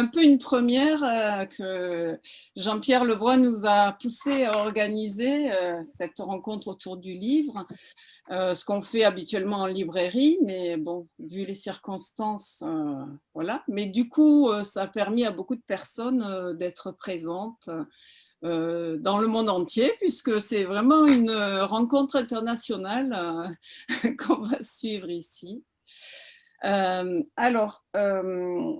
un peu une première euh, que Jean-Pierre Lebrun nous a poussé à organiser euh, cette rencontre autour du livre. ce qu'on fait habituellement en librairie, mais bon, vu les circonstances, voilà. Mais du coup, ça a permis à beaucoup de personnes d'être présentes dans le monde entier, puisque c'est vraiment une rencontre internationale qu'on va suivre ici. Euh, alors, euh,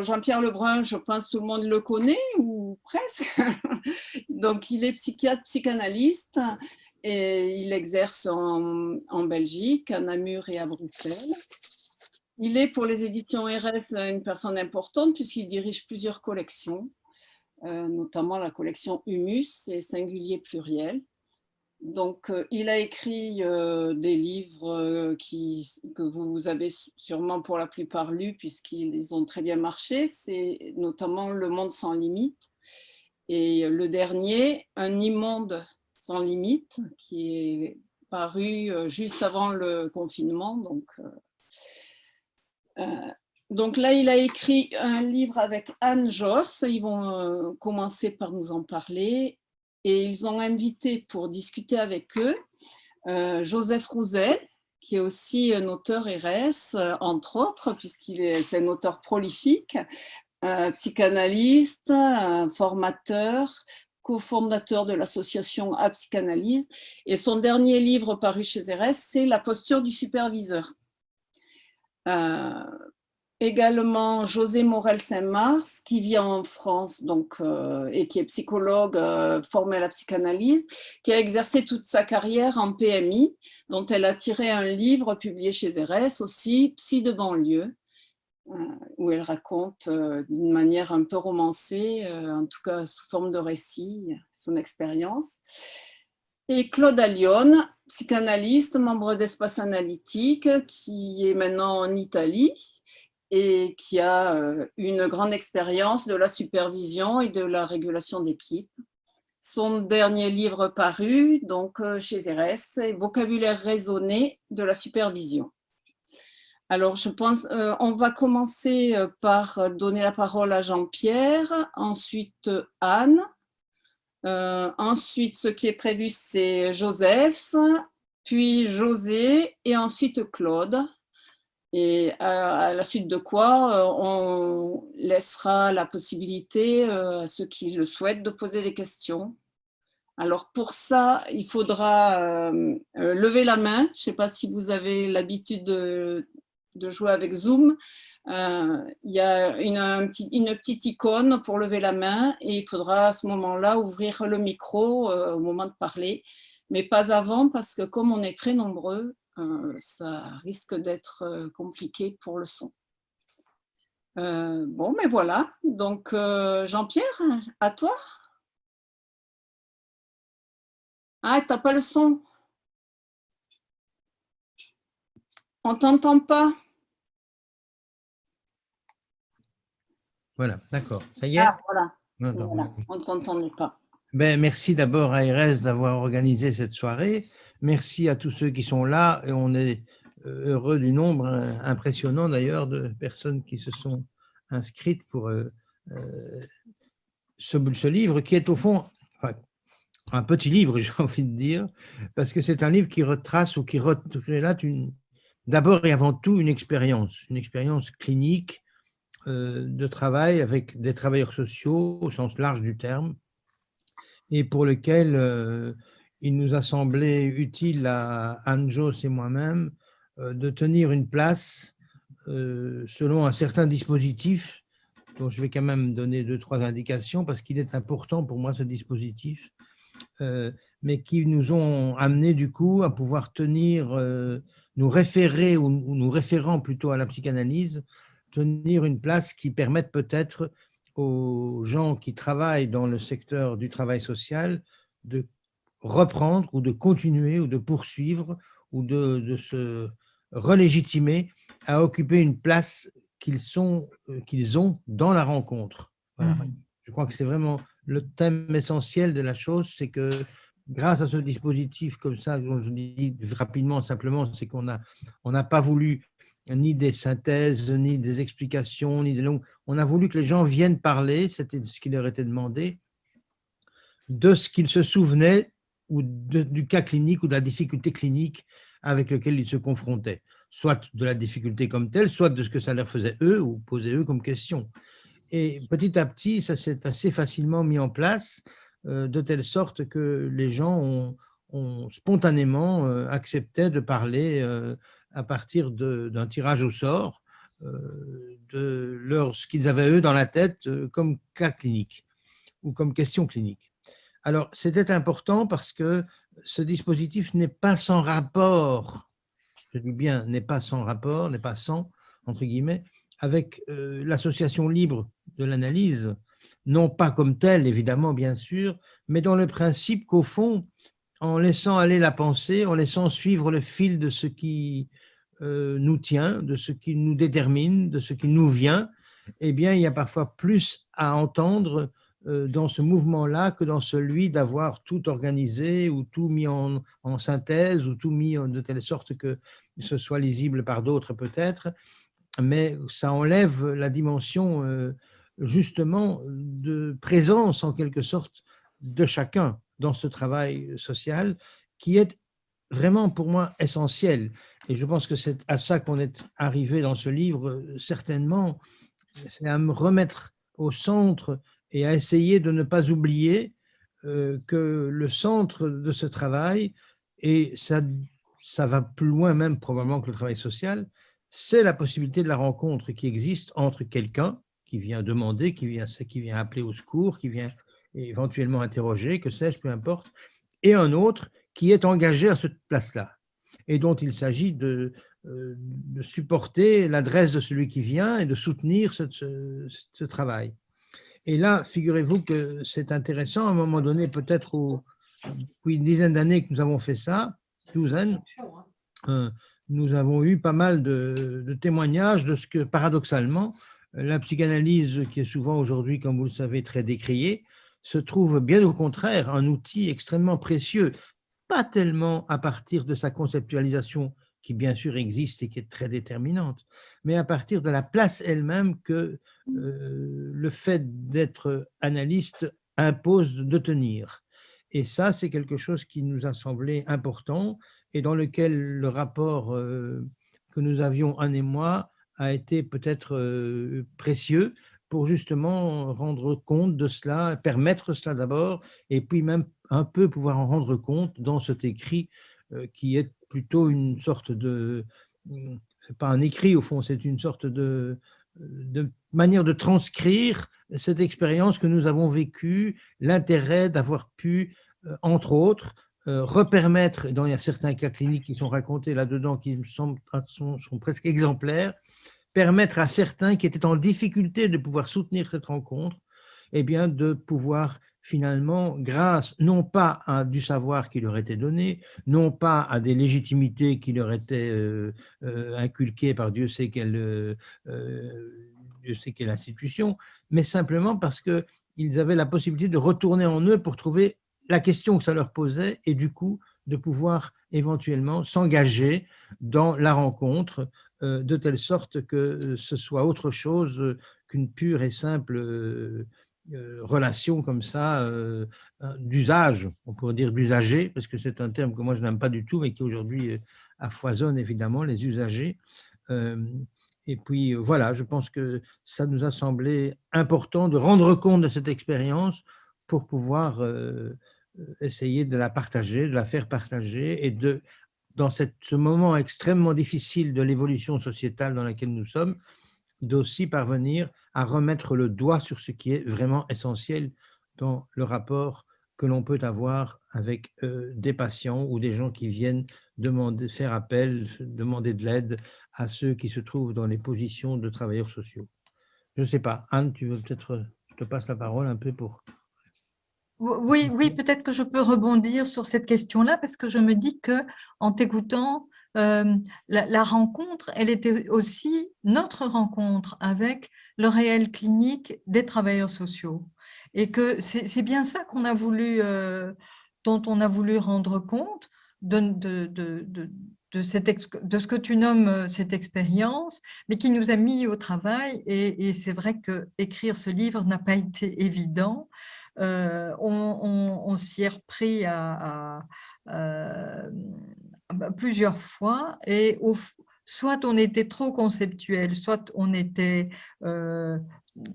Jean-Pierre Lebrun, je pense que tout le monde le connaît, ou presque. Donc, il est psychiatre, psychanalyste, et il exerce en, en, Belgique, à Namur et à Bruxelles. Il est pour les éditions RS une personne importante puisqu'il dirige plusieurs collections, euh, notamment la collection Humus et Singulier Pluriel. Donc, euh, il a écrit euh, des livres euh, que vous avez sûrement pour la plupart lus puisqu'ils ont très bien marché. C'est notamment Le Monde sans limite. Et le dernier, Un immonde sans limite, qui est paru juste avant le confinement. Donc, donc là, il a écrit un livre avec Anne Joss. Ils vont commencer par nous en parler et ils ont invité pour discuter avec eux euh, Joseph Rouzel, qui est aussi un auteur RS, euh, entre autres, puisqu'il est, un auteur prolifique, euh, psychanalyste, formateur, cofondateur de l'association A Psychanalyse. Et son dernier livre paru chez RS, c'est La posture du superviseur également José Morel Saint-Mars, qui vit en France donc, euh, et qui est psychologue euh, formé à la psychanalyse, qui a exercé toute sa carrière en PMI, dont elle a tiré un livre publié chez RS aussi, Psy de banlieue, euh, où elle raconte d'une manière un peu romancée, en tout cas sous forme de récit, son expérience. Et Claude Allione, psychanalyste, membre d'Espace Analytique, qui est maintenant en Italie, et qui a euh, une grande expérience de la supervision et de la régulation d'équipe. Son dernier livre paru, donc euh, chez RS, c'est Vocabulaire raisonné de la supervision. Alors, je pense, euh, on va commencer par donner la parole à Jean-Pierre, ensuite Anne, ensuite ce qui est prévu c'est Joseph, puis José et ensuite Claude. Et à, la suite de quoi, euh, on laissera la possibilité euh, à ceux qui le souhaitent de poser des questions. Alors pour ça, il faudra euh, lever la main. Je ne sais pas si vous avez l'habitude de, jouer avec Zoom. il y a une, une, petite icône pour lever la main et il faudra à ce moment-là ouvrir le micro au moment de parler, mais pas avant parce que comme on est très nombreux, ça risque d'être euh, compliqué pour le son. Euh, bon, mais voilà. Donc, Jean-Pierre, à toi Ah, t'as pas le son On t'entend pas Voilà, d'accord. Ça y est? Ah, voilà. On ne t'entendait pas. Ben, merci d'abord à RS d'avoir organisé cette soirée. Merci à tous ceux qui sont là et on est euh, heureux du nombre euh, impressionnant d'ailleurs de personnes qui se sont inscrites pour euh, ce, livre qui est au fond un petit livre, j'ai envie de dire, parce que c'est un livre qui retrace ou qui relate d'abord et avant tout une expérience, une expérience clinique de travail avec des travailleurs sociaux au sens large du terme, et pour lequel il nous a semblé utile à Anjos et moi-même euh, de tenir une place euh, selon un certain dispositif dont je vais quand même donner deux, trois indications parce qu'il est important pour moi ce dispositif, euh, mais qui nous ont amené du coup à pouvoir tenir, nous référer ou nous référant plutôt à la psychanalyse, tenir une place qui permette peut-être aux gens qui travaillent dans le secteur du travail social de reprendre ou de continuer ou de poursuivre ou de, se relégitimer à occuper une place qu'ils sont euh, qu'ils ont dans la rencontre. Mmh. Je crois que c'est vraiment le thème essentiel de la chose, c'est que grâce à ce dispositif comme ça, dont je dis rapidement simplement, c'est qu'on n'a on n'a pas voulu ni des synthèses, ni des explications, ni des longues. On a voulu que les gens viennent parler, c'était ce qui leur était demandé, de ce qu'ils se souvenaient ou du cas clinique ou de la difficulté clinique avec lequel ils se confrontaient, soit de la difficulté comme telle, soit de ce que ça leur faisait eux ou posait eux comme question. Et petit à petit, ça s'est assez facilement mis en place, euh, de telle sorte que les gens ont, spontanément euh, accepté de parler euh, à partir d'un tirage au sort de leur, ce qu'ils avaient eux dans la tête comme cas clinique ou comme question clinique. Alors, c'était important parce que ce dispositif n'est pas sans rapport, je dis bien, n'est pas sans rapport, n'est pas sans, entre guillemets, avec l'association libre de l'analyse, non pas comme telle, évidemment, bien sûr, mais dans le principe qu'au fond, en laissant aller la pensée, en laissant suivre le fil de ce qui euh, nous tient, de ce qui nous détermine, de ce qui nous vient, eh bien, il y a parfois plus à entendre euh, dans ce mouvement-là que dans celui d'avoir tout organisé ou tout mis en, synthèse ou tout mis de telle sorte que ce soit lisible par d'autres peut-être, mais ça enlève la dimension euh, justement de présence en quelque sorte de chacun dans ce travail social qui est vraiment pour moi essentiel. Et je pense que c'est à ça qu'on est arrivé dans ce livre, certainement, c'est à me remettre au centre et à essayer de ne pas oublier euh, que le centre de ce travail, et ça, ça va plus loin même probablement que le travail social, c'est la possibilité de la rencontre qui existe entre quelqu'un qui vient demander, qui vient, qui vient appeler au secours, qui vient éventuellement interroger, que sais-je, peu importe, et un autre qui est engagé à cette place-là et dont il s'agit de, euh, supporter l'adresse de celui qui vient et de soutenir ce, travail. Et là, figurez-vous que c'est intéressant, à un moment donné, peut-être depuis une dizaine d'années que nous avons fait ça, douzaine, euh, nous avons eu pas mal de, de, témoignages de ce que, paradoxalement, la psychanalyse, qui est souvent aujourd'hui, comme vous le savez, très décriée, se trouve bien au contraire un outil extrêmement précieux, pas tellement à partir de sa conceptualisation, qui bien sûr existe et qui est très déterminante, mais à partir de la place elle-même que euh, le fait d'être analyste impose de tenir. Et ça, c'est quelque chose qui nous a semblé important et dans lequel le rapport euh, que nous avions, un et moi, a été peut-être euh, précieux pour justement rendre compte de cela, permettre cela d'abord, et puis même un peu pouvoir en rendre compte dans cet écrit qui est plutôt une sorte de, c'est pas un écrit au fond, c'est une sorte de, de manière de transcrire cette expérience que nous avons vécue, l'intérêt d'avoir pu, euh, entre autres, euh, repermettre, dans il y a certains cas cliniques qui sont racontés là-dedans, qui me semblent sont, sont presque exemplaires, permettre à certains qui étaient en difficulté de pouvoir soutenir cette rencontre, eh bien, de pouvoir finalement, grâce non pas à du savoir qui leur était donné, non pas à des légitimités qui leur étaient euh, euh, inculquées par Dieu sait quelle, euh, Dieu sait quelle institution, mais simplement parce qu'ils avaient la possibilité de retourner en eux pour trouver la question que ça leur posait et du coup de pouvoir éventuellement s'engager dans la rencontre de telle sorte que ce soit autre chose qu'une pure et simple relation comme ça d'usage, on pourrait dire d'usager, parce que c'est un terme que moi je n'aime pas du tout, mais qui aujourd'hui affoisonne évidemment les usagers. Et puis voilà, je pense que ça nous a semblé important de rendre compte de cette expérience pour pouvoir essayer de la partager, de la faire partager et de dans ce moment extrêmement difficile de l'évolution sociétale dans laquelle nous sommes, d'aussi parvenir à remettre le doigt sur ce qui est vraiment essentiel dans le rapport que l'on peut avoir avec euh, des patients ou des gens qui viennent demander, faire appel, demander de l'aide à ceux qui se trouvent dans les positions de travailleurs sociaux. Je ne sais pas, Anne, tu veux peut-être, je te passe la parole un peu pour oui, oui peut-être que je peux rebondir sur cette question-là parce que je me dis que en t'écoutant, euh, la, rencontre, elle était aussi notre rencontre avec le réel clinique des travailleurs sociaux. Et que c'est bien ça qu'on a voulu, euh, dont on a voulu rendre compte de, ce que tu nommes euh, cette expérience, mais qui nous a mis au travail. Et, c'est vrai que écrire ce livre n'a pas été évident. On, s'y est repris à, plusieurs fois et soit on était trop conceptuel, soit on était euh,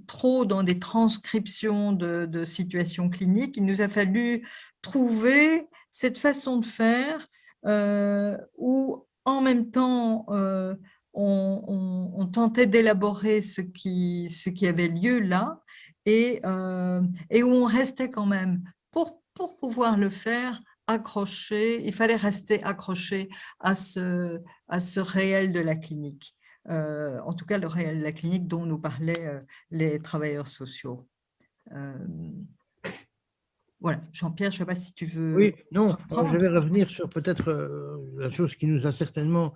trop dans des transcriptions de, situations cliniques. Il nous a fallu trouver cette façon de faire euh, où en même temps euh, on, tentait d'élaborer ce qui, ce qui avait lieu là et, et où on restait quand même, pour, pour pouvoir le faire, accroché, il fallait rester accroché à ce, à ce réel de la clinique. Euh, en tout cas, le réel de la clinique dont nous parlaient euh, les travailleurs sociaux. Euh, voilà, Jean-Pierre, je ne sais pas si tu veux… Oui, non, je vais revenir sur peut-être la chose qui nous a certainement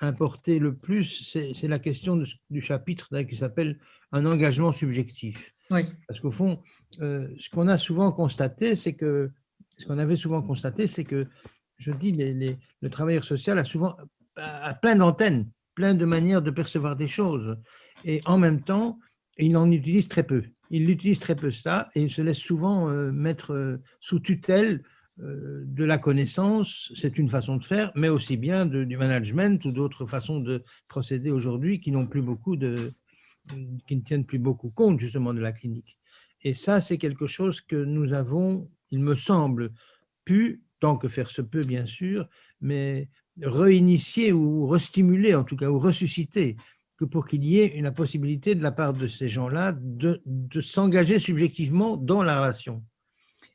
importé le plus, c'est la question du chapitre qui s'appelle « Un engagement subjectif oui. Parce qu'au fond, ce qu'on a souvent constaté, c'est que ce qu'on avait souvent constaté, c'est que, je dis, le travailleur social a souvent a plein d'antennes, plein de manières de percevoir des choses. Et en même temps, il en utilise très peu. Il utilise très peu ça et il se laisse souvent euh, mettre euh, sous tutelle euh, de la connaissance, c'est une façon de faire, mais aussi bien du management ou d'autres façons de procéder aujourd'hui qui n'ont plus beaucoup de, qui ne tiennent plus beaucoup compte justement de la clinique. Et ça, c'est quelque chose que nous avons il me semble, pu, tant que faire se peut bien sûr, mais réinitier ou restimuler en tout cas, ou ressusciter, que pour qu'il y ait la possibilité de la part de ces gens-là de, s'engager subjectivement dans la relation.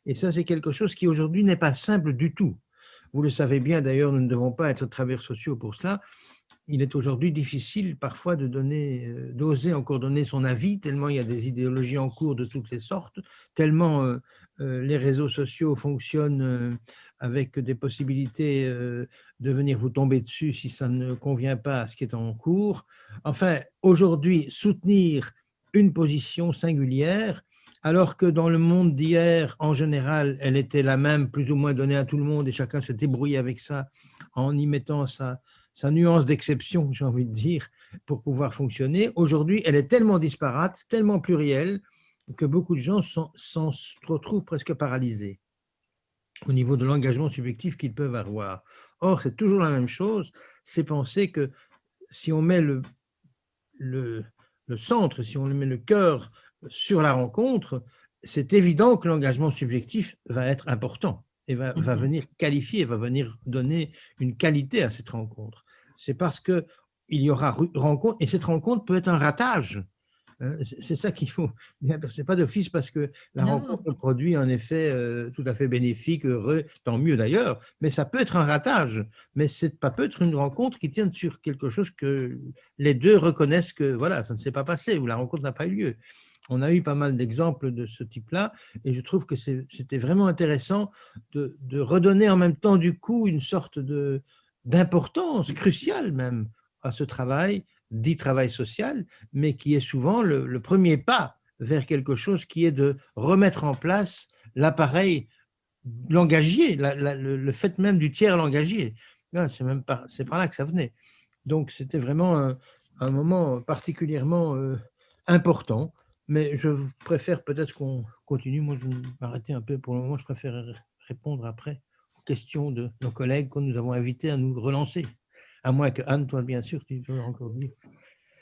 Et ça, c'est quelque chose qui aujourd'hui n'est pas simple du tout. Vous le savez bien, d'ailleurs, nous ne devons pas être travailleurs sociaux pour cela. Il est aujourd'hui difficile parfois de donner, euh, d'oser encore donner son avis, tellement il y a des idéologies en cours de toutes les sortes, tellement euh, les réseaux sociaux fonctionnent euh, avec des possibilités euh, de venir vous tomber dessus si ça ne convient pas à ce qui est en cours. Enfin, aujourd'hui, soutenir une position singulière, alors que dans le monde d'hier, en général, elle était la même, plus ou moins donnée à tout le monde, et chacun s'est débrouillé avec ça en y mettant sa, sa nuance d'exception, j'ai envie de dire, pour pouvoir fonctionner. Aujourd'hui, elle est tellement disparate, tellement plurielle, que beaucoup de gens s'en retrouvent presque paralysés au niveau de l'engagement subjectif qu'ils peuvent avoir. Or, c'est toujours la même chose, c'est penser que si on met le, le, centre, si on met le cœur sur la rencontre, c'est évident que l'engagement subjectif va être important et va, va, mm-hmm. venir qualifier, va venir donner une qualité à cette rencontre. C'est parce qu'il y aura rencontre, et cette rencontre peut être un ratage. Hein, c'est ça qu'il faut bien C'est pas d'office parce que la rencontre produit un effet euh, tout à fait bénéfique, heureux, tant mieux d'ailleurs, mais ça peut être un ratage. Mais c'est pas peut être une rencontre qui tient sur quelque chose que les deux reconnaissent que voilà, ça ne s'est pas passé ou la rencontre n'a pas eu lieu. On a eu pas mal d'exemples de ce type-là et je trouve que c'était vraiment intéressant de, de, redonner en même temps du coup une sorte d'importance cruciale même à ce travail dit travail social, mais qui est souvent le, premier pas vers quelque chose qui est de remettre en place l'appareil langagier, le, fait même du tiers langagier. C'est même c'est par là que ça venait. Donc c'était vraiment un, moment particulièrement euh, important, mais je préfère peut-être qu'on continue. Moi, je vais m'arrêter un peu pour le moment. Je préfère répondre après aux questions de nos collègues que nous avons invités à nous relancer. À moins que Anne, toi, bien sûr, tu veux encore dire.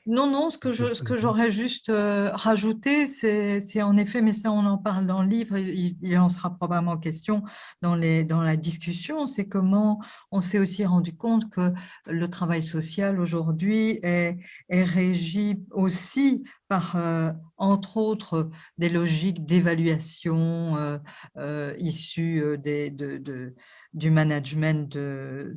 Non, non, ce que, j'aurais juste euh, rajouté, c'est en effet, mais ça on en parle dans le livre, il, en sera probablement question dans la discussion, c'est comment on s'est aussi rendu compte que le travail social aujourd'hui est, est régi aussi par, euh, entre autres, des logiques d'évaluation euh, euh issues du management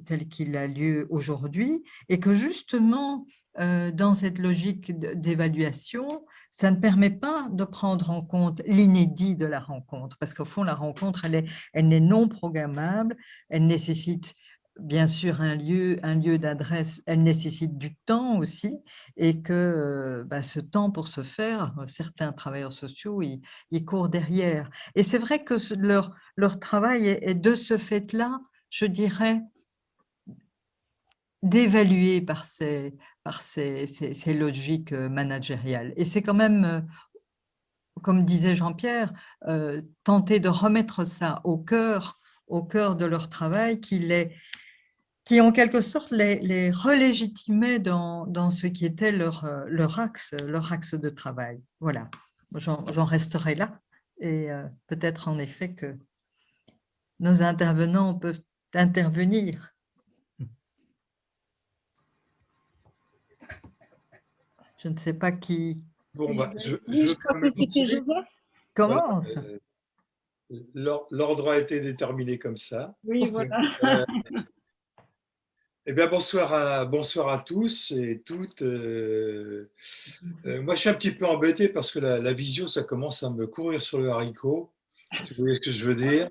tel qu'il a lieu aujourd'hui, et que justement, dans cette logique d'évaluation, ça ne permet pas de prendre en compte l'inédit de la rencontre, parce qu'au fond, la rencontre, elle n'est elle non programmable, elle nécessite bien sûr un lieu, un lieu d'adresse, elle nécessite du temps aussi et que euh, bah, ce temps pour se faire, certains travailleurs sociaux, ils, courent derrière. Et c'est vrai que leur, leur travail est, de ce fait-là, je dirais, d'évaluer par ces, par ces, ces, logiques managériales. Et c'est quand même, comme disait Jean-Pierre, tenter de remettre ça au cœur, au cœur de leur travail qui les, qui en quelque sorte les, les relégitimait dans, dans, ce qui était leur, euh, leur, axe, leur axe de travail. Voilà, j'en resterai là et euh, peut-être en effet que nos intervenants peuvent intervenir. Je ne sais pas qui. Bon, bah, je, je, crois que c'était Joseph. Commence. Euh, l'ordre a été déterminé comme ça. Oui, voilà. Eh bien, bonsoir à, bonsoir à tous et toutes. Euh, euh, moi, je suis un petit peu embêté parce que la, visio, ça commence à me courir sur le haricot, vous voyez ce que je veux dire?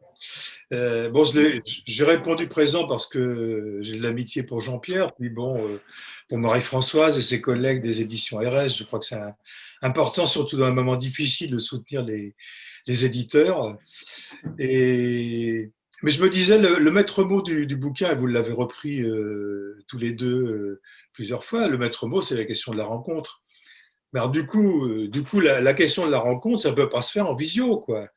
Euh, bon, j'ai répondu présent parce que j'ai de l'amitié pour Jean-Pierre, puis bon, pour Marie-Françoise et ses collègues des éditions RS, je crois que c'est important, surtout dans un moment difficile, de soutenir les, les éditeurs. Et mais je me disais, le, maître mot du, bouquin, et vous l'avez repris euh, tous les deux euh, plusieurs fois, le maître mot, c'est la question de la rencontre. Mais du coup, euh, du coup la, question de la rencontre, ça ne peut pas se faire en visio. Quoi.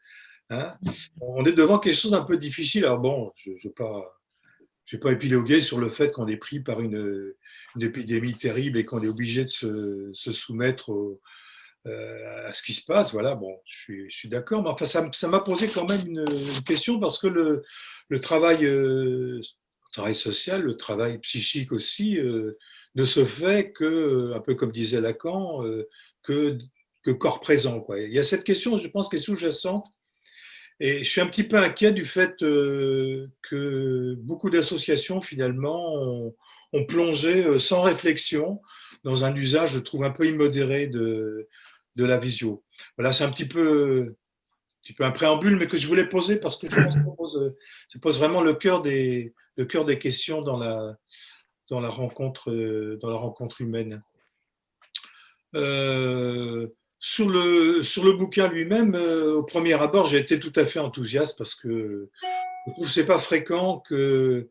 Hein. On est devant quelque chose d'un peu difficile. Alors bon, je ne vais pas, épiloguer sur le fait qu'on est pris par une, épidémie terrible et qu'on est obligé de se, se soumettre au, euh, à ce qui se passe. Voilà, bon, je suis, d'accord. Mais enfin, ça m'a posé quand même une, question parce que le, le travail, euh, social, le travail psychique aussi, euh, ne se fait que, un peu comme disait Lacan, que, corps présent. Il y a cette question, je pense, qui est sous-jacente. Et je suis un petit peu inquiet du fait que beaucoup d'associations, finalement, ont, plongé sans réflexion dans un usage, je trouve, un peu immodéré de, de la visio. Voilà, c'est un petit peu, un un préambule, mais que je voulais poser parce que je pense que ça pose, vraiment le cœur des, questions dans la, rencontre, dans la rencontre humaine. Euh, sur, le, bouquin lui-même, euh, au premier abord, j'ai été tout à fait enthousiaste parce que je trouve que pas fréquent que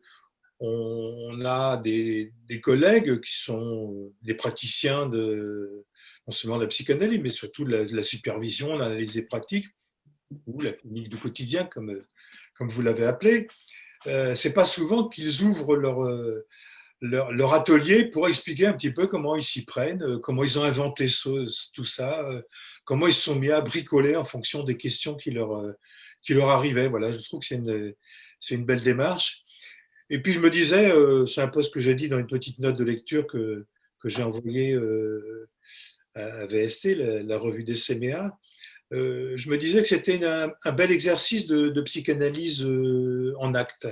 on a des, collègues qui sont des praticiens de, non seulement la psychanalyse, mais surtout la, la supervision, l'analyse des pratiques, ou la clinique du quotidien, comme, comme vous l'avez appelé. Euh, c'est pas souvent qu'ils ouvrent leur, euh, leur, atelier pour expliquer un petit peu comment ils s'y prennent, euh, comment ils ont inventé tout ça, euh, comment ils se sont mis à bricoler en fonction des questions qui leur, qui leur arrivaient. Voilà, je trouve que c'est une, une belle démarche. Et puis je me disais, c'est un peu ce que j'ai dit dans une petite note de lecture que, que j'ai envoyée à VST, la, revue des CMA, euh, je me disais que c'était un, bel exercice de, psychanalyse euh, en acte.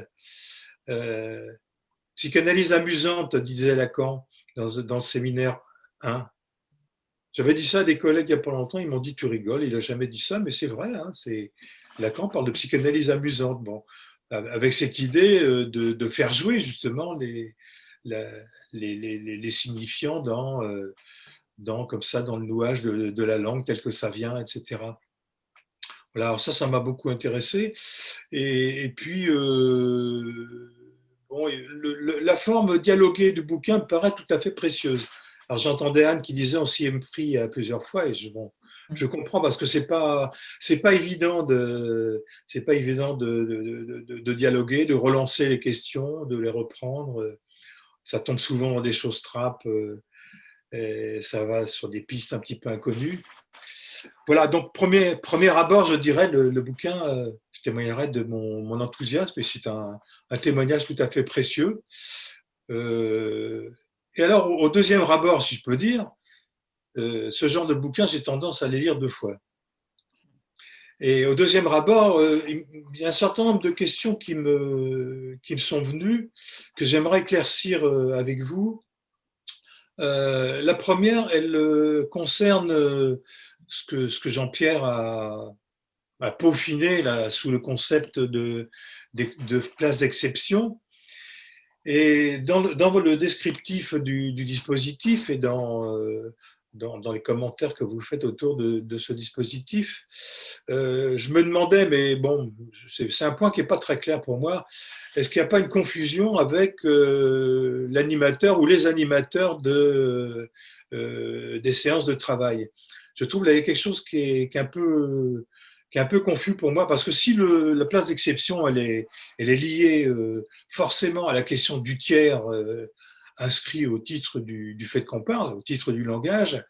Euh, psychanalyse amusante, disait Lacan dans, dans le séminaire 1. J'avais dit ça à des collègues il n'y a pas longtemps, ils m'ont dit tu rigoles, il n'a jamais dit ça, mais c'est vrai, hein, Lacan parle de psychanalyse amusante, bon, avec cette idée de, faire jouer justement les, les, signifiants dans, dans, comme ça, dans le nouage de, la langue tel que ça vient, etc. Voilà, alors ça, ça m'a beaucoup intéressé. Et, puis, euh, bon, la forme dialoguée du bouquin me paraît tout à fait précieuse. Alors j'entendais Anne qui disait on s'y est pris à plusieurs fois et je, bon, je comprends parce que c'est pas c'est pas évident de c'est pas évident de, de, de, dialoguer, de relancer les questions, de les reprendre. Ça tombe souvent dans des choses trappes. Et ça va sur des pistes un petit peu inconnues. Voilà, donc premier, premier abord, je dirais, le, bouquin, euh, je témoignerai de mon, enthousiasme, et c'est un, témoignage tout à fait précieux. Euh, et alors, au deuxième abord, si je peux dire, euh, ce genre de bouquin, j'ai tendance à les lire deux fois. Et au deuxième abord, il y a un certain nombre de questions qui me, qui me sont venues, que j'aimerais éclaircir avec vous, euh, la première, elle euh, concerne euh, ce que, Jean-Pierre a, peaufiné sous le concept de, de, place d'exception. Et dans le, descriptif du, dispositif et dans, dans, les commentaires que vous faites autour de, ce dispositif. Euh, je me demandais, mais bon, c'est un point qui n'est pas très clair pour moi, est-ce qu'il n'y a pas une confusion avec euh, l'animateur ou les animateurs euh, des séances de travail? Je trouve qu'il y a quelque chose qui est, un peu qui est un peu confus pour moi, parce que si la place d'exception, elle est, elle est liée forcément à la question du tiers, inscrit au titre du, fait qu'on parle, au titre du langage,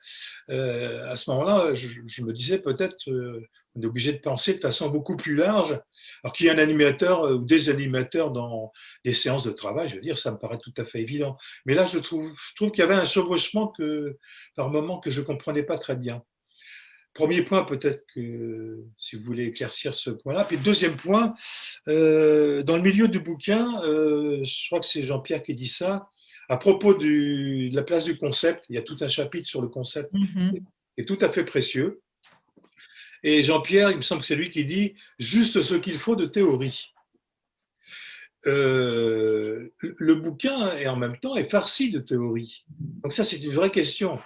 euh, à ce moment-là, je, me disais peut-être euh, on est obligé de penser de façon beaucoup plus large. Alors qu'il y ait un animateur euh, ou des animateurs dans les séances de travail, je veux dire, ça me paraît tout à fait évident. Mais là, je trouve, je trouve qu'il y avait un chevauchement que, par moment que je ne comprenais pas très bien. Premier point, peut-être que si vous voulez éclaircir ce point-là. Puis deuxième point, dans le milieu du bouquin, je crois que c'est Jean-Pierre qui dit ça, à propos de la place du concept, il y a tout un chapitre sur le concept mm-hmm. qui est tout à fait précieux. Et Jean-Pierre, il me semble que c'est lui qui dit juste ce qu'il faut de théorie. Euh, le bouquin est en même temps est farci de théorie. Donc ça, c'est une vraie question.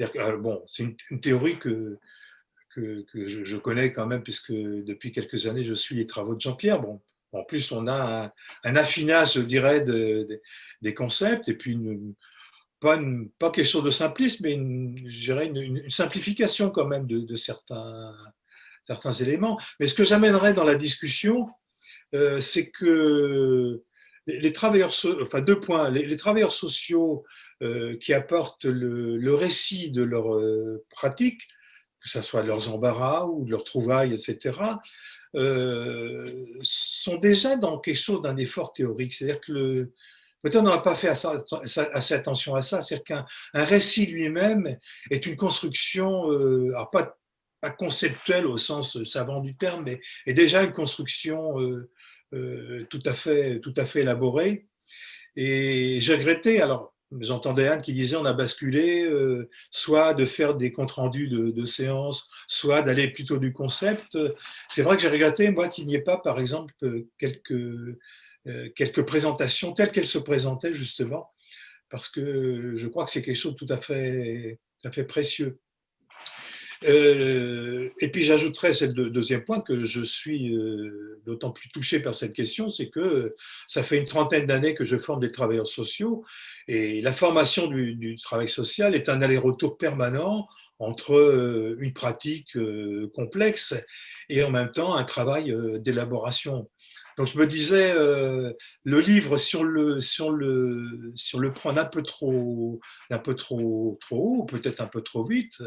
Euh, bon, c'est une, théorie que, que, je, connais quand même, puisque depuis quelques années, je suis les travaux de Jean-Pierre. Bon, en plus, on a un, affinage, je dirais, des concepts et puis pas, pas, quelque chose de simpliste, mais une, je dirais une, simplification quand même de, certains, certains éléments. Mais ce que j'amènerais dans la discussion, euh, c'est que les, travailleurs, enfin deux points, les, travailleurs sociaux euh, qui apportent le, récit de leur euh, pratique, que ce soit de leurs embarras ou de leurs trouvailles, etc., euh, sont déjà dans quelque chose d'un effort théorique. C'est-à-dire que le, peut-être n'a pas fait assez, attention à ça, c'est-à-dire qu'un récit lui-même est une construction, euh, alors pas, pas, conceptuelle au sens savant du terme, mais est déjà une construction euh, tout, à fait, tout à fait élaborée. Et j'ai regretté, alors J'entendais Anne qui disait on a basculé, euh, soit de faire des comptes rendus de, séances, soit d'aller plutôt du concept. C'est vrai que j'ai regretté, moi, qu'il n'y ait pas, par exemple, quelques, euh, quelques présentations telles qu'elles se présentaient, justement, parce que je crois que c'est quelque chose de tout à fait, tout à fait précieux. Euh, et puis j'ajouterais ce deuxième point que je suis euh, d'autant plus touché par cette question, c'est que ça fait une trentaine d'années que je forme des travailleurs sociaux et la formation du, travail social est un aller-retour permanent entre euh, une pratique complexe et en même temps un travail d'élaboration. Donc je me disais, le livre, sur le, sur le, sur le prendre un peu trop, un peu trop, trop haut, peut-être un peu trop vite,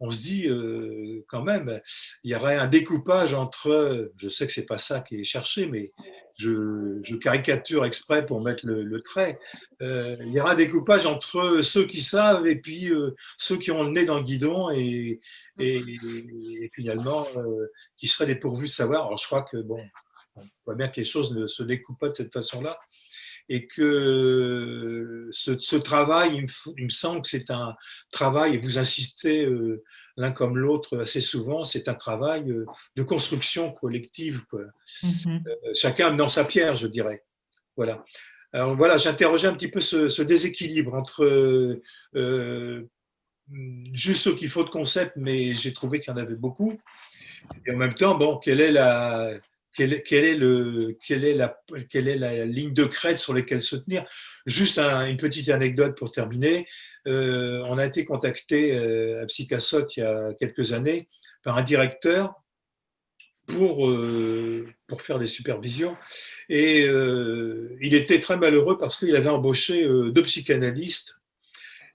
on se dit euh, quand même, il y aurait un découpage entre, je sais que c'est pas ça qui est cherché, mais je, caricature exprès pour mettre le, trait, euh, il y aura un découpage entre ceux qui savent et puis euh, ceux qui ont le nez dans le guidon et, et, finalement qui seraient dépourvus de savoir. Alors je crois que, bon, on voit bien que les choses ne se découpent pas de cette façon-là et que ce, travail, il me, semble que c'est un travail, et vous insistez euh, l'un comme l'autre assez souvent, c'est un travail euh, de construction collective. Mm-hmm. Euh, chacun dans sa pierre, je dirais. Voilà. Alors voilà, j'interrogeais un petit peu ce, déséquilibre entre juste ce qu'il faut de concept, mais j'ai trouvé qu'il y en avait beaucoup. Et en même temps, bon, quelle est la, quelle, est la, ligne de crête sur laquelle se tenir. Juste une petite anecdote pour terminer. Euh, on a été contacté euh, à Psychasot il y a quelques années par un directeur pour, euh, pour faire des supervisions. Et il était très malheureux parce qu'il avait embauché deux psychanalystes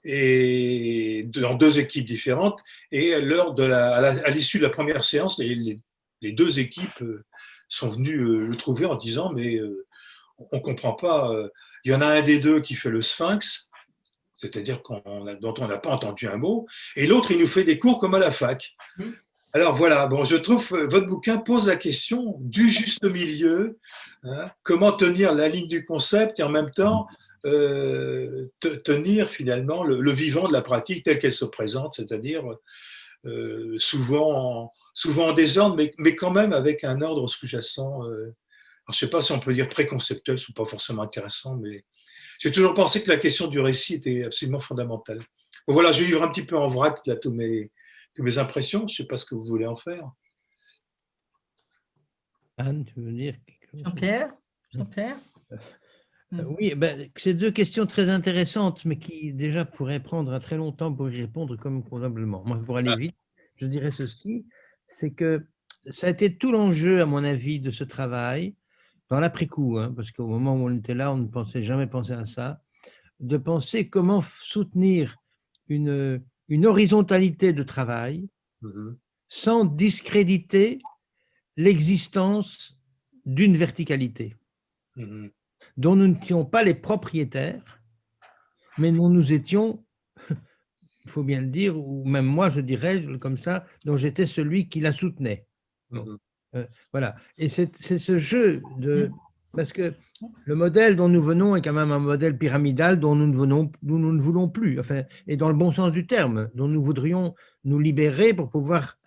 et dans deux équipes différentes. Et lors de la, à l'issue de la première séance, les, les deux équipes sont venus euh, le trouver en disant mais euh, on ne comprend pas, euh, il y en a un des deux qui fait le sphinx, c'est-à-dire dont on n'a pas entendu un mot, et l'autre, il nous fait des cours comme à la fac. Alors voilà, bon, je trouve votre bouquin pose la question du juste milieu, hein, comment tenir la ligne du concept et en même temps tenir finalement le, vivant de la pratique telle qu'elle se présente, c'est-à-dire souvent souvent en désordre, mais, mais quand même avec un ordre sous-jacent. Euh, je ne sais pas si on peut dire préconceptuel, ce n'est pas forcément intéressant, mais j'ai toujours pensé que la question du récit était absolument fondamentale. voilà, je livre un petit peu en vrac là, tous mes, mes impressions. Je ne sais pas ce que vous voulez en faire. Anne, tu veux dire Jean-Pierre? Jean-Pierre? Euh, oui, ben, c'est deux questions très intéressantes, mais qui déjà pourraient prendre très longtemps pour y répondre comme probablement. Moi, pour aller vite, je dirais ceci, c'est que ça a été tout l'enjeu, à mon avis, de ce travail, dans l'après-coup, hein, parce qu'au moment où on était là, on ne pensait jamais penser à ça, de penser comment soutenir une, une horizontalité de travail mmh sans discréditer l'existence d'une verticalité mmh dont nous n'étions pas les propriétaires, mais dont nous étions, il faut bien le dire, ou même moi je dirais comme ça, dont j'étais celui qui la soutenait. Mmh euh, voilà. Et c'est ce jeu de... Parce que le modèle dont nous venons est quand même un modèle pyramidal dont nous ne, venons, nous, nous ne voulons plus, enfin, et dans le bon sens du terme, dont nous voudrions nous libérer pour pouvoir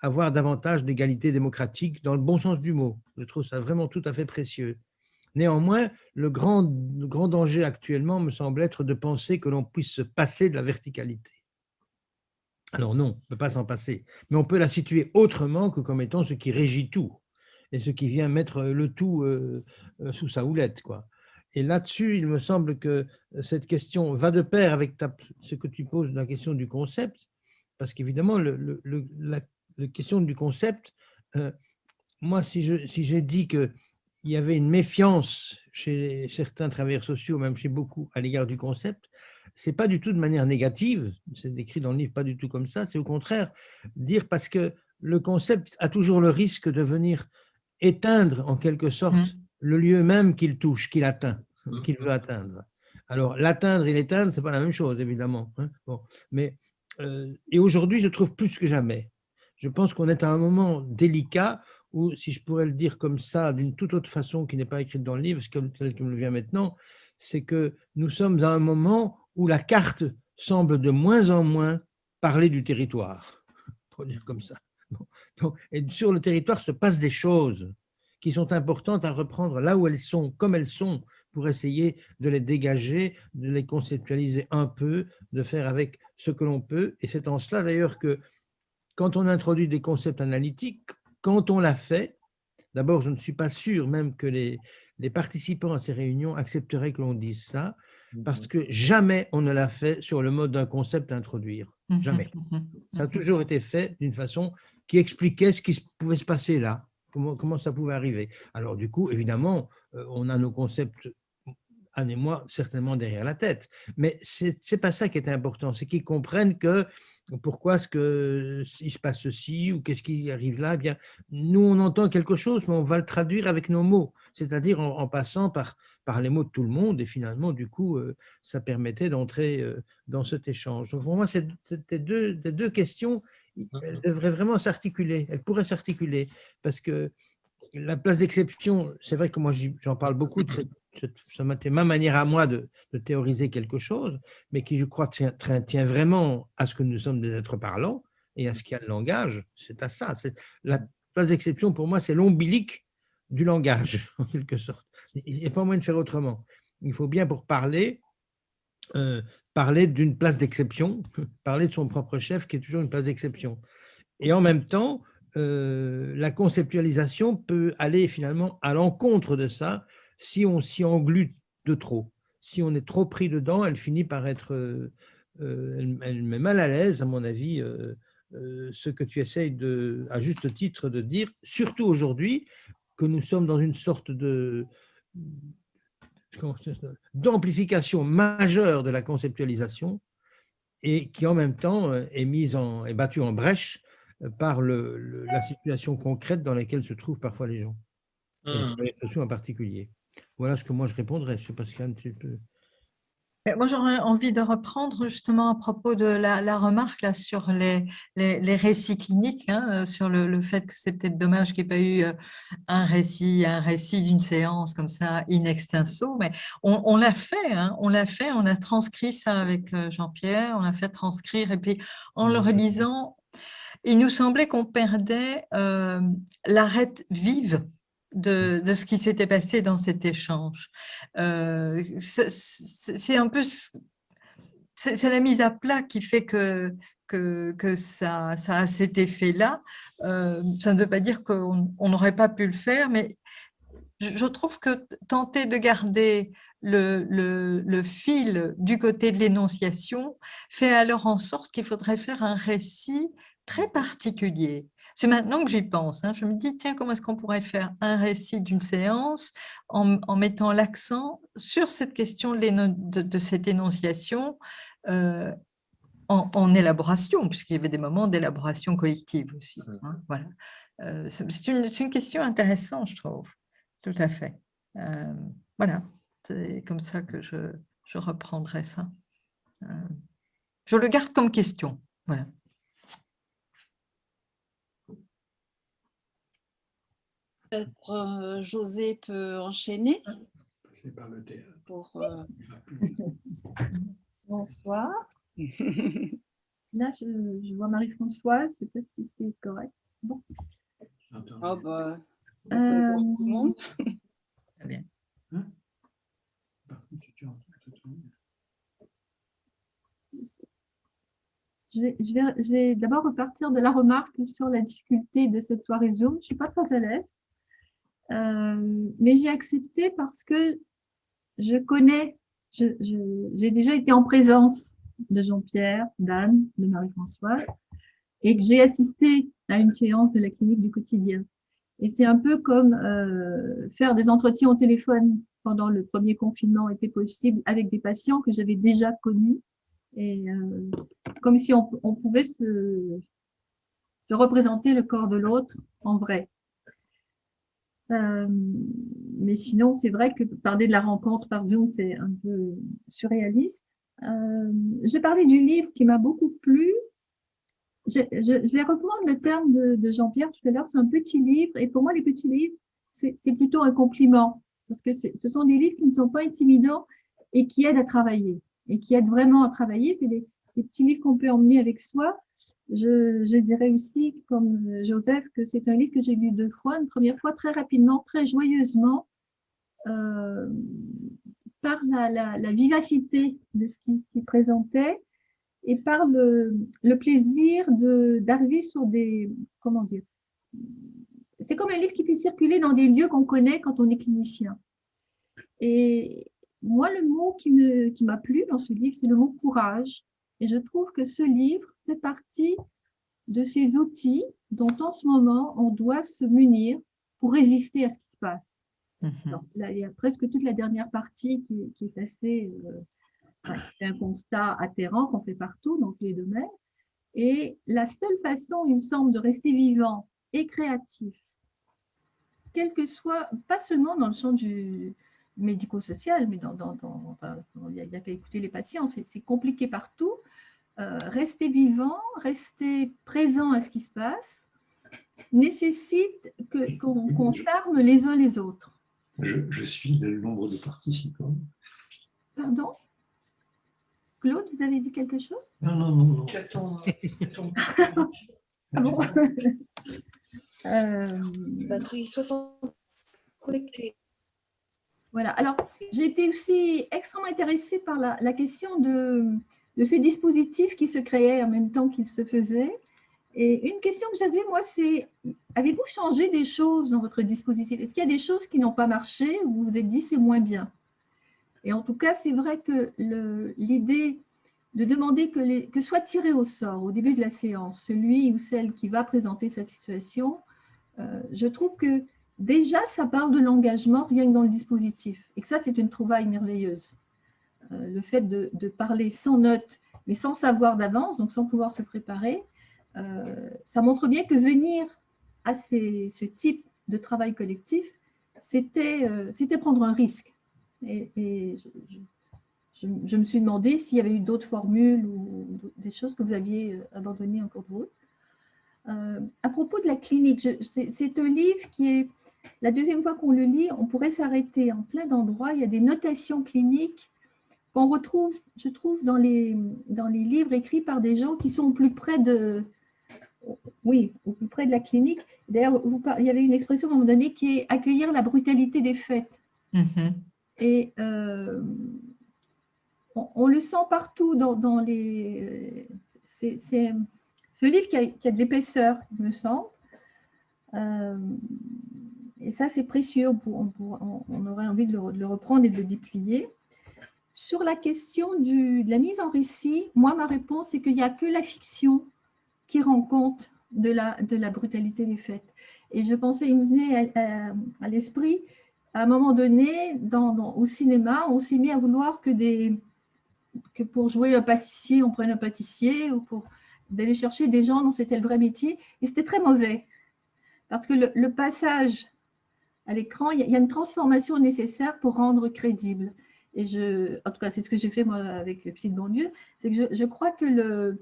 avoir davantage d'égalité démocratique dans le bon sens du mot. Je trouve ça vraiment tout à fait précieux. Néanmoins, le grand, le grand danger actuellement me semble être de penser que l'on puisse se passer de la verticalité. Alors non, on ne peut pas s'en passer, mais on peut la situer autrement que comme étant ce qui régit tout et ce qui vient mettre le tout euh, euh, sous sa houlette. Quoi. Et là-dessus, il me semble que cette question va de pair avec ce que tu poses, la question du concept, parce qu'évidemment, la, question du concept, euh, moi, si j'ai dit qu'il y avait une méfiance chez certains travailleurs sociaux, même chez beaucoup, à l'égard du concept, c'est pas du tout de manière négative, c'est décrit dans le livre pas du tout comme ça, c'est au contraire dire parce que le concept a toujours le risque de venir éteindre en quelque sorte mmh. le lieu même qu'il touche, qu'il atteint, mmh. qu'il veut atteindre. Alors l'atteindre et l'éteindre, c'est pas la même chose évidemment. Hein. Bon, mais euh, et aujourd'hui, je trouve plus que jamais. Je pense qu'on est à un moment délicat où, si je pourrais le dire comme ça, d'une toute autre façon qui n'est pas écrite dans le livre, comme tel qui me le vient maintenant, c'est que nous sommes à un moment où la carte semble de moins en moins parler du territoire, pour dire comme ça. Et sur le territoire se passent des choses qui sont importantes à reprendre là où elles sont, comme elles sont, pour essayer de les dégager, de les conceptualiser un peu, de faire avec ce que l'on peut. Et c'est en cela d'ailleurs que quand on introduit des concepts analytiques, quand on l'a fait, d'abord je ne suis pas sûr même que les, les participants à ces réunions accepteraient que l'on dise ça, parce que jamais on ne l'a fait sur le mode d'un concept à introduire. Jamais. Ça a toujours été fait d'une façon qui expliquait ce qui pouvait se passer là, comment, comment ça pouvait arriver. Alors du coup, évidemment, euh, on a nos concepts, Anne et moi, certainement derrière la tête. Mais ce n'est pas ça qui est important, c'est qu'ils comprennent que pourquoi est-ce qu'il se passe ceci ou qu'est-ce qui arrive là eh bien, Nous, on entend quelque chose, mais on va le traduire avec nos mots, c'est-à-dire en, passant par, par les mots de tout le monde. Et finalement, du coup, euh, ça permettait d'entrer euh, dans cet échange. Donc, pour moi, c'était deux, deux questions mmh devrait vraiment s'articuler, elle pourrait s'articuler, parce que la place d'exception, c'est vrai que moi j'en parle beaucoup, de cette, ça ma manière à moi de, théoriser quelque chose, mais qui je crois tient, tient, vraiment à ce que nous sommes des êtres parlants et à ce qu'il y a le langage, c'est à ça. La place d'exception pour moi c'est l'ombilique du langage, en quelque sorte. Il n'y a pas moyen de faire autrement. Il faut bien pour parler, euh, parler d'une place d'exception, parler de son propre chef qui est toujours une place d'exception. Et en même temps, euh, la conceptualisation peut aller finalement à l'encontre de ça si on s'y englue de trop. Si on est trop pris dedans, elle finit par être, euh, elle, met mal à l'aise, à mon avis, ce que tu essayes de, à juste titre de dire, surtout aujourd'hui que nous sommes dans une sorte de, d'amplification majeure de la conceptualisation et qui en même temps euh, est mise en est battue en brèche euh, par le, la situation concrète dans laquelle se trouvent parfois les gens, mmh. en particulier. Voilà ce que moi je répondrais. Je sais pas si un petit peu. Moi, j'aurais envie de reprendre justement à propos de la, remarque là, sur les, les, récits cliniques, hein, euh, sur le, fait que c'est peut-être dommage qu'il n'y ait pas eu euh, un récit, un récit d'une séance comme ça, in extenso, mais on, l'a fait, hein, on l'a fait, on a transcrit ça avec euh, Jean-Pierre, on l'a fait transcrire, et puis en le relisant, il nous semblait qu'on perdait euh, l'arête vive de, de, ce qui s'était passé dans cet échange. Euh, c'est un peu c'est la mise à plat qui fait que, que, que ça, ça, a cet effet-là. Euh, ça ne veut pas dire qu'on n'aurait pas pu le faire, mais je trouve que tenter de garder le, le, le fil du côté de l'énonciation fait alors en sorte qu'il faudrait faire un récit très particulier. C'est maintenant que j'y pense. Hein. Je me dis, tiens, comment est-ce qu'on pourrait faire un récit d'une séance en, en mettant l'accent sur cette question de, de cette énonciation euh, en, élaboration, puisqu'il y avait des moments d'élaboration collective aussi. Hein, voilà. Euh, c'est une, une, question intéressante, je trouve. Tout à fait. Euh, voilà, c'est comme ça que je, je reprendrai ça. je le garde comme question. Voilà. José peut enchaîner. Par le théâtre. Pour, Bonsoir. Là, je, vois Marie-Françoise, je ne sais pas si c'est correct. Bon. Oh bah, euh... Très bien. Hein? Je vais, je vais, je vais d'abord repartir de la remarque sur la difficulté de cette soirée Zoom. Je ne suis pas très à l'aise, euh, mais j'ai accepté parce que je connais j'ai déjà été en présence de Jean-Pierre, d'Anne, de Marie-Françoise, et que j'ai assisté à une séance de la clinique du quotidien. Et c'est un peu comme euh, faire des entretiens au téléphone pendant le premier confinement était possible avec des patients que j'avais déjà connus, et euh, comme si on, on pouvait se, se représenter le corps de l'autre en vrai. Euh, mais sinon, c'est vrai que parler de la rencontre par Zoom, c'est un peu surréaliste. Euh, je vais parler du livre qui m'a beaucoup plu. Je, je, vais reprendre le terme de, de Jean-Pierre tout à l'heure, c'est un petit livre. Et pour moi, les petits livres, c'est plutôt un compliment. Parce que ce sont des livres qui ne sont pas intimidants et qui aident à travailler. Et qui aident vraiment à travailler. C'est des, des petits livres qu'on peut emmener avec soi je, dirais aussi, comme Joseph, que c'est un livre que j'ai lu deux fois. Une première fois très rapidement, très joyeusement, euh, par la, vivacité de ce qui s'y présentait et par le, plaisir d'arriver sur des... Comment dire C'est comme un livre qui fait circuler dans des lieux qu'on connaît quand on est clinicien. Et moi, le mot qui m'a plu dans ce livre, c'est le mot courage. Et je trouve que ce livre fait partie de ces outils dont en ce moment on doit se munir pour résister à ce qui se passe. Mhm. là, il y a presque toute la dernière partie qui, est assez euh, un constat atterrant qu'on fait partout dans tous les domaines. Et la seule façon, il me semble, de rester vivant et créatif, quel que soit, pas seulement dans le champ du médico-social, mais dans, dans, il n'y a, qu'à écouter les patients, c'est compliqué partout, euh, rester vivant, rester présent à ce qui se passe, nécessite qu'on s'arme les uns les autres. Je, suis le nombre de participants. Pardon? Claude, vous avez dit quelque chose? Non, non, non. non. ah bon? Euh... Batterie 60 connectée. Voilà, alors j'ai été aussi extrêmement intéressée par la question de, de ce dispositif qui se créait en même temps qu'il se faisait. Et une question que j'avais, moi, c'est avez-vous changé des choses dans votre dispositif? Est-ce qu'il y a des choses qui n'ont pas marché ou vous vous êtes dit c'est moins bien? Et en tout cas, c'est vrai que l'idée de demander que soit tiré au sort au début de la séance celui ou celle qui va présenter sa situation, euh, je trouve que déjà ça parle de l'engagement rien que dans le dispositif et que ça c'est une trouvaille merveilleuse. Euh, le fait de, parler sans notes, mais sans savoir d'avance, donc sans pouvoir se préparer, euh, ça montre bien que venir à ce type de travail collectif, c'était euh, prendre un risque. Et, je, me suis demandé s'il y avait eu d'autres formules ou des choses que vous aviez abandonnées en cours de route. à propos de la clinique, c'est un livre qui est, la deuxième fois qu'on le lit, on pourrait s'arrêter en plein d'endroits. Il y a des notations cliniques qu'on retrouve, je trouve, dans les, dans les livres écrits par des gens qui sont au plus près de, oui, au plus près de la clinique. D'ailleurs, il y avait une expression à un moment donné qui est accueillir la brutalité des faits. Mm-hmm. Et euh, on, on le sent partout dans, dans les... C'est un livre qui a, qui a de l'épaisseur, il me semble. Euh, et ça, c'est précieux. On, pour- on aurait envie de le, de le reprendre et de le déplier. Sur la question de la mise en récit, moi, ma réponse, c'est qu'il n'y a que la fiction qui rend compte de la, de la brutalité des faits. Et je pensais, il me venait à, à- l'esprit, à un moment donné, dans, au cinéma, on s'est mis à vouloir que, des, que pour jouer un pâtissier, on prenne un pâtissier, ou pour d'aller chercher des gens dont c'était le vrai métier. Et c'était très mauvais. Parce que le, passage à l'écran, il y a une transformation nécessaire pour rendre crédible. Et je, en tout cas, c'est ce que j'ai fait moi avec Psy de Bonlieu, c'est que je, je crois que le,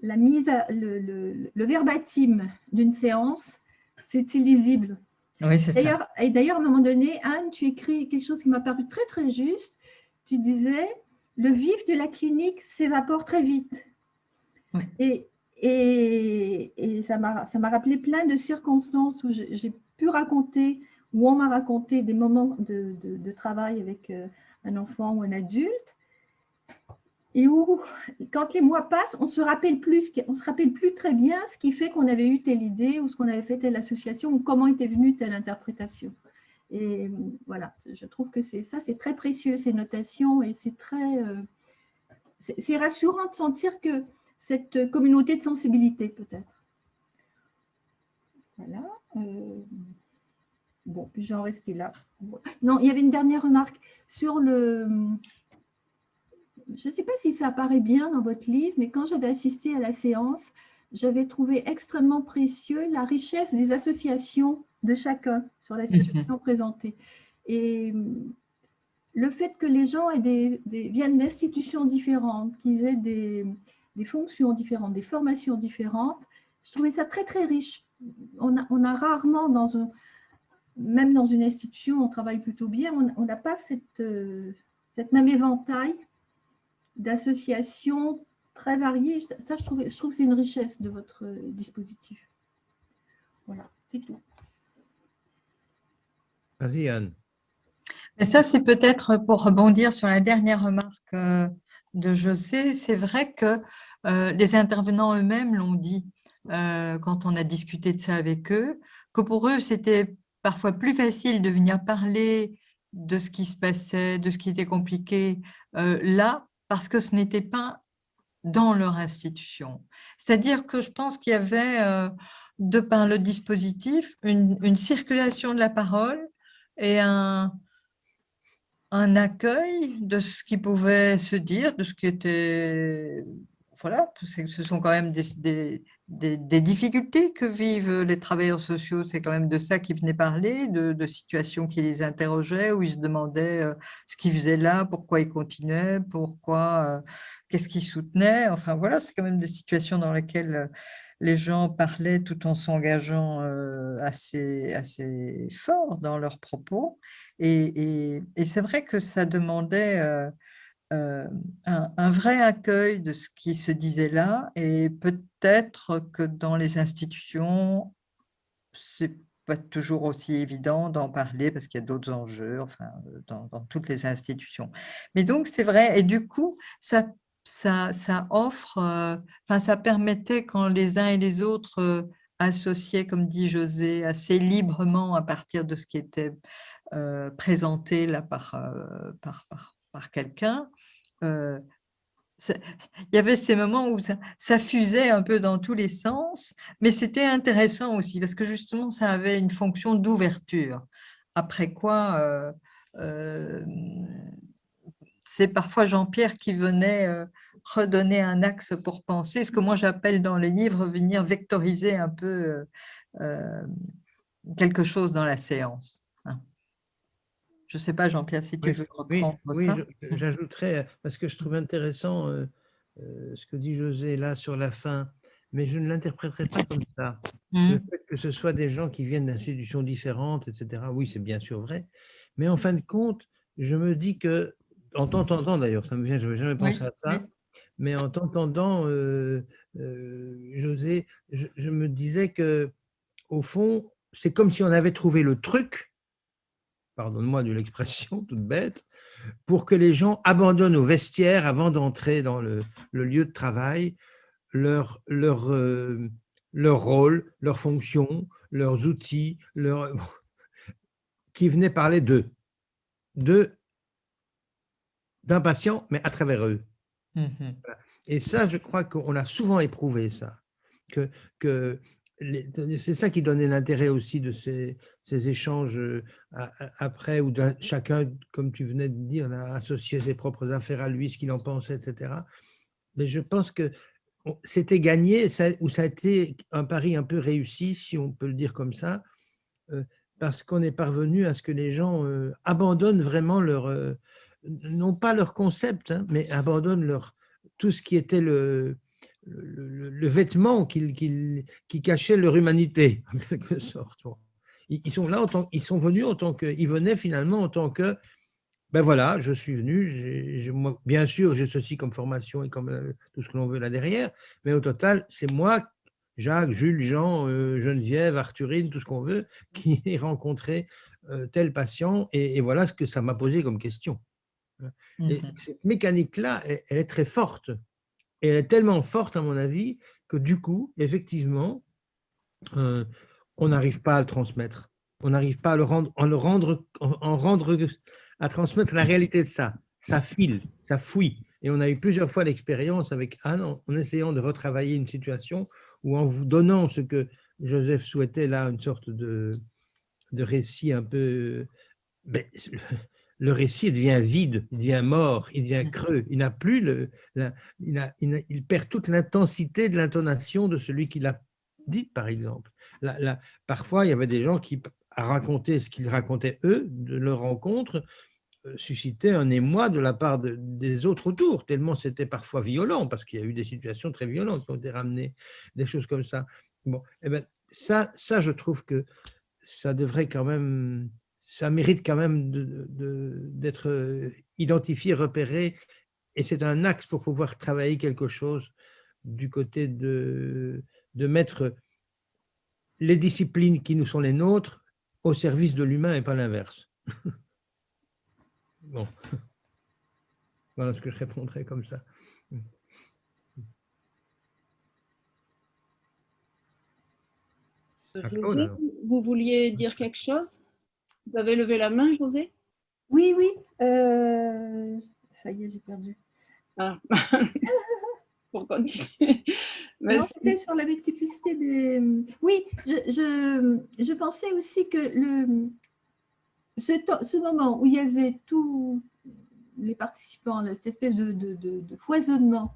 la mise à, le, le- le verbatim d'une séance, c'est illisible. Oui, c'est ça. Et d'ailleurs, à un moment donné, Anne, tu écris quelque chose qui m'a paru très très juste. Tu disais, le vif de la clinique s'évapore très vite. Oui. Et, et, et ça m'a rappelé plein de circonstances où j'ai pu raconter, où on m'a raconté des moments de, de- de travail avec euh, un enfant ou un adulte, et où, quand les mois passent, on se rappelle plus, on se rappelle plus très bien ce qui fait qu'on avait eu telle idée ou ce qu'on avait fait telle association ou comment était venue telle interprétation. Et voilà, je trouve que c'est ça, c'est très précieux ces notations et c'est très, euh, c'est rassurant de sentir que cette communauté de sensibilité peut-être. Voilà. euh, Bon, puis j'en restais là. Non, il y avait une dernière remarque sur le. Je ne sais pas si ça apparaît bien dans votre livre, mais quand j'avais assisté à la séance, j'avais trouvé extrêmement précieux la richesse des associations de chacun sur la situation présentée. Et le fait que les gens aient des, des- viennent d'institutions différentes, qu'ils aient des, des fonctions différentes, des formations différentes, je trouvais ça très, très riche. On a, on a rarement dans un, même dans une institution, on travaille plutôt bien, on n'a pas cette, euh, cette même éventail d'associations très variées. Ça, ça, je trouve, je trouve que c'est une richesse de votre dispositif. Voilà, c'est tout. Vas-y, Anne. Et ça, c'est peut-être pour rebondir sur la dernière remarque euh, de José. C'est vrai que euh, les intervenants eux-mêmes l'ont dit euh, quand on a discuté de ça avec eux, que pour eux, c'était parfois plus facile de venir parler de ce qui se passait, de ce qui était compliqué euh, là, parce que ce n'était pas dans leur institution. C'est-à-dire que je pense qu'il y avait, euh, de par le dispositif, une, circulation de la parole et un, un accueil de ce qui pouvait se dire, de ce qui était... Voilà, ce sont quand même des, des- difficultés que vivent les travailleurs sociaux. C'est quand même de ça qu'ils venaient parler, de, situations qui les interrogeaient, où ils se demandaient euh, ce qu'ils faisaient là, pourquoi ils continuaient, pourquoi, euh, qu'est-ce qu'ils soutenaient. Enfin voilà, c'est quand même des situations dans lesquelles euh, les gens parlaient tout en s'engageant assez, assez fort dans leurs propos. Et c'est vrai que ça demandait euh, un, vrai accueil de ce qui se disait là. Et peut-être que dans les institutions, c'est pas toujours aussi évident d'en parler parce qu'il y a d'autres enjeux, enfin, euh, dans, toutes les institutions. Mais donc, c'est vrai. Et du coup, ça, ça, ça offre, euh, enfin, ça permettait quand les uns et les autres associaient, comme dit José, assez librement à partir de ce qui était présenté là par, par, par quelqu'un. euh, il y avait ces moments où ça, fusait un peu dans tous les sens, mais c'était intéressant aussi parce que justement, ça avait une fonction d'ouverture. Après quoi, euh, euh, c'est parfois Jean-Pierre qui venait redonner un axe pour penser, ce que moi j'appelle dans les livres venir vectoriser un peu quelque chose dans la séance. Je ne sais pas, Jean-Pierre, si tu Oui, veux Oui, reprendre oui, ça. j'ajouterais, euh, parce que je trouve intéressant euh, euh, ce que dit José là sur la fin, mais je ne l'interpréterai pas comme ça. Le fait que ce soit des gens qui viennent d'institutions différentes, etc., oui, c'est bien sûr vrai. Mais en fin de compte, je me dis que, en t'entendant d'ailleurs, ça me vient, je n'avais jamais Oui, pensé à ça, oui. mais en t'entendant, euh, José, je, je me disais que, au fond, c'est comme si on avait trouvé le truc, pardonne-moi de l'expression toute bête, pour que les gens abandonnent au vestiaire avant d'entrer dans le, le, lieu de travail leur, leur, euh, leur rôle, leur fonction, leurs outils, leur, qui venaient parler d'eux, d'eux, d'un patient, mais à travers eux. Mhm. Et ça, je crois qu'on a souvent éprouvé ça, que, que c'est ça qui donnait l'intérêt aussi de ces, échanges euh, après, où chacun, comme tu venais de dire, a associé ses propres affaires à lui, ce qu'il en pensait, etc. Mais je pense que c'était gagné, ou ça a été un pari un peu réussi, si on peut le dire comme ça, euh, parce qu'on est parvenu à ce que les gens euh, abandonnent vraiment leur, non pas leur concept, hein, mais abandonnent leur, tout ce qui était le, le, vêtement qui, qui cachait leur humanité, en quelque sorte. Ils, sont là, en tant, ils sont venus en tant que, ils venaient finalement en tant que, ben voilà, je suis venu, bien sûr, j'ai ceci comme formation et comme euh, tout ce que l'on veut là derrière, mais au total, c'est moi, Jacques, Jules, Jean, euh, Geneviève, Arthurine, tout ce qu'on veut, qui ai rencontré euh, tel patient, et, voilà ce que ça m'a posé comme question. Et mhm. cette mécanique-là, elle, est très forte. Et elle est tellement forte, à mon avis, que du coup, effectivement, euh, on n'arrive pas à le transmettre. On n'arrive pas à le rendre, à transmettre la réalité de ça. Ça file, ça fouille. Et on a eu plusieurs fois l'expérience avec Anne en, essayant de retravailler une situation ou en vous donnant ce que Joseph souhaitait là, une sorte de, de récit un peu. Ben, le récit devient vide, il devient mort, il devient mmh. creux. Il n'a plus le, il, perd toute l'intensité de l'intonation de celui qui l'a dit, par exemple. parfois, il y avait des gens qui, à raconter ce qu'ils racontaient eux de leur rencontre, euh, suscitaient un émoi de la part des autres autour, tellement c'était parfois violent, parce qu'il y a eu des situations très violentes qui ont été ramenées, des choses comme ça. Bon, eh ben, ça, ça, je trouve que ça devrait quand même ça mérite quand même d'être euh, identifié, repéré, et c'est un axe pour pouvoir travailler quelque chose du côté de, de mettre les disciplines qui nous sont les nôtres au service de l'humain et pas l'inverse. bon. Voilà ce que je répondrais comme ça. Vous vouliez dire quelque chose? Vous avez levé la main, José? Oui, oui. Euh, ça y est, j'ai perdu. Ah. Pour continuer. c'était sur la multiplicité des... Oui, je, je, pensais aussi que le, ce, ce, moment où il y avait tous les participants, cette espèce de, de, de, foisonnement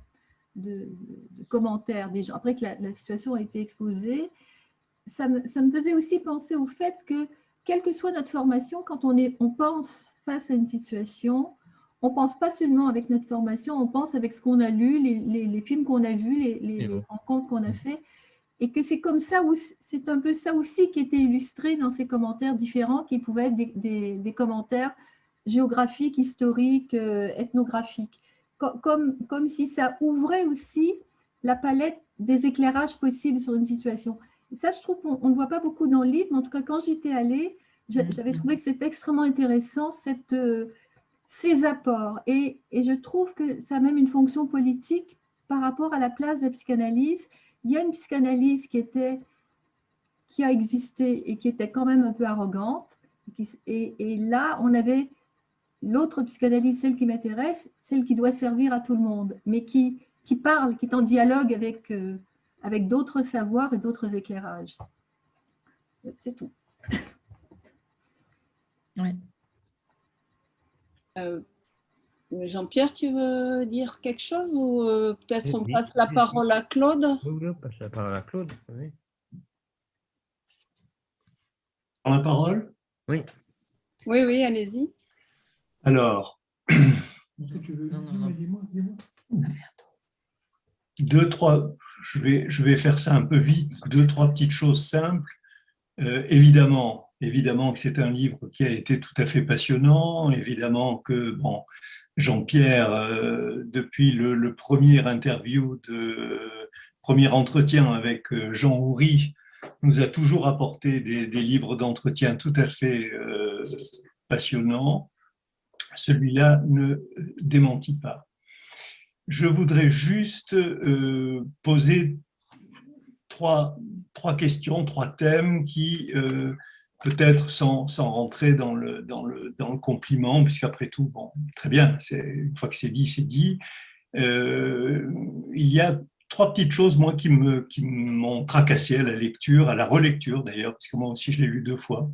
de, commentaires des gens, après que la, la, situation a été exposée, ça me, ça me faisait aussi penser au fait que quelle que soit notre formation, quand on, est, on pense face à une situation, on ne pense pas seulement avec notre formation, on pense avec ce qu'on a lu, les, films qu'on a vus, les, rencontres qu'on a mm. fait, et que c'est comme ça, c'est un peu ça aussi qui était illustré dans ces commentaires différents, qui pouvaient être des, commentaires géographiques, historiques, euh, ethnographiques, comme, comme si ça ouvrait aussi la palette des éclairages possibles sur une situation ça, je trouve qu'on ne voit pas beaucoup dans le livre, mais en tout cas, quand j'étais allée, mm-hmm. j'avais trouvé que c'était extrêmement intéressant, cette, euh, ces apports. Et, et, je trouve que ça a même une fonction politique par rapport à la place de la psychanalyse. Il y a une psychanalyse qui, était, qui a existé et qui était quand même un peu arrogante. Et, et là, on avait l'autre psychanalyse, celle qui m'intéresse, celle qui doit servir à tout le monde, mais qui, qui parle, qui est en dialogue avec... Euh, avec d'autres savoirs et d'autres éclairages. C'est tout. Oui. Euh, Jean-Pierre, tu veux dire quelque chose ou euh, peut-être on passe la parole à Claude? Oui, on passe la parole à Claude. Oui. La parole? Oui. Oui, oui, allez-y. Alors, deux, trois, je vais, je vais faire ça un peu vite, deux, trois petites choses simples. Euh, évidemment, évidemment que c'est un livre qui a été tout à fait passionnant, évidemment que bon, Jean-Pierre, euh, depuis le, premier interview, premier entretien avec euh, Jean Houry, nous a toujours apporté des, livres d'entretien tout à fait passionnant, celui-là ne démentit pas. Je voudrais juste poser trois, trois questions, trois thèmes qui, peut-être sans, sans, rentrer dans le, dans le, dans le compliment, puisqu'après tout, bon, très bien, une fois que c'est dit, c'est dit. Euh, il y a trois petites choses, moi, qui m'ont qui tracassé à la lecture, à la relecture d'ailleurs, parce que moi aussi, je l'ai lu deux fois.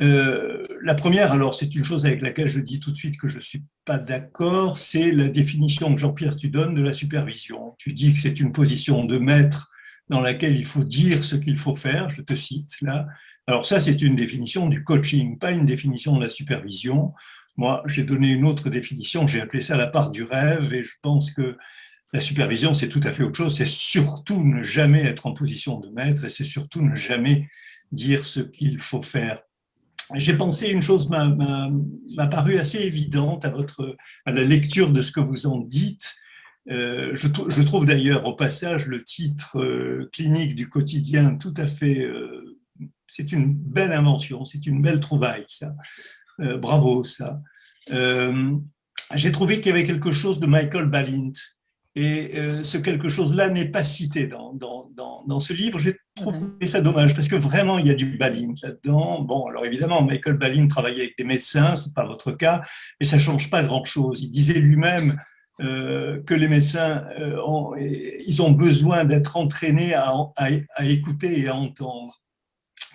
Euh, la première, alors, c'est une chose avec laquelle je dis tout de suite que je ne suis pas d'accord, c'est la définition que Jean-Pierre, tu donnes de la supervision. Tu dis que c'est une position de maître dans laquelle il faut dire ce qu'il faut faire, je te cite là. Alors ça, c'est une définition du coaching, pas une définition de la supervision. Moi, j'ai donné une autre définition, j'ai appelé ça la part du rêve, et je pense que la supervision, c'est tout à fait autre chose. C'est surtout ne jamais être en position de maître, et c'est surtout ne jamais dire ce qu'il faut faire. J'ai pensé une chose m'a paru assez évidente à, votre, à la lecture de ce que vous en dites, euh, je, trouve d'ailleurs au passage le titre euh, clinique du quotidien tout à fait, euh, c'est une belle invention, c'est une belle trouvaille ça, bravo ça. J'ai trouvé qu'il y avait quelque chose de Michael Balint et ce quelque chose-là n'est pas cité dans, dans, dans, ce livre. Trouvé ça dommage parce que vraiment il y a du Balint là-dedans. Bon, alors évidemment, Michael Balint travaillait avec des médecins, c'est pas votre cas, mais ça change pas grand-chose. Il disait lui-même euh, que les médecins euh, ont, ils ont besoin d'être entraînés à, à, écouter et à entendre.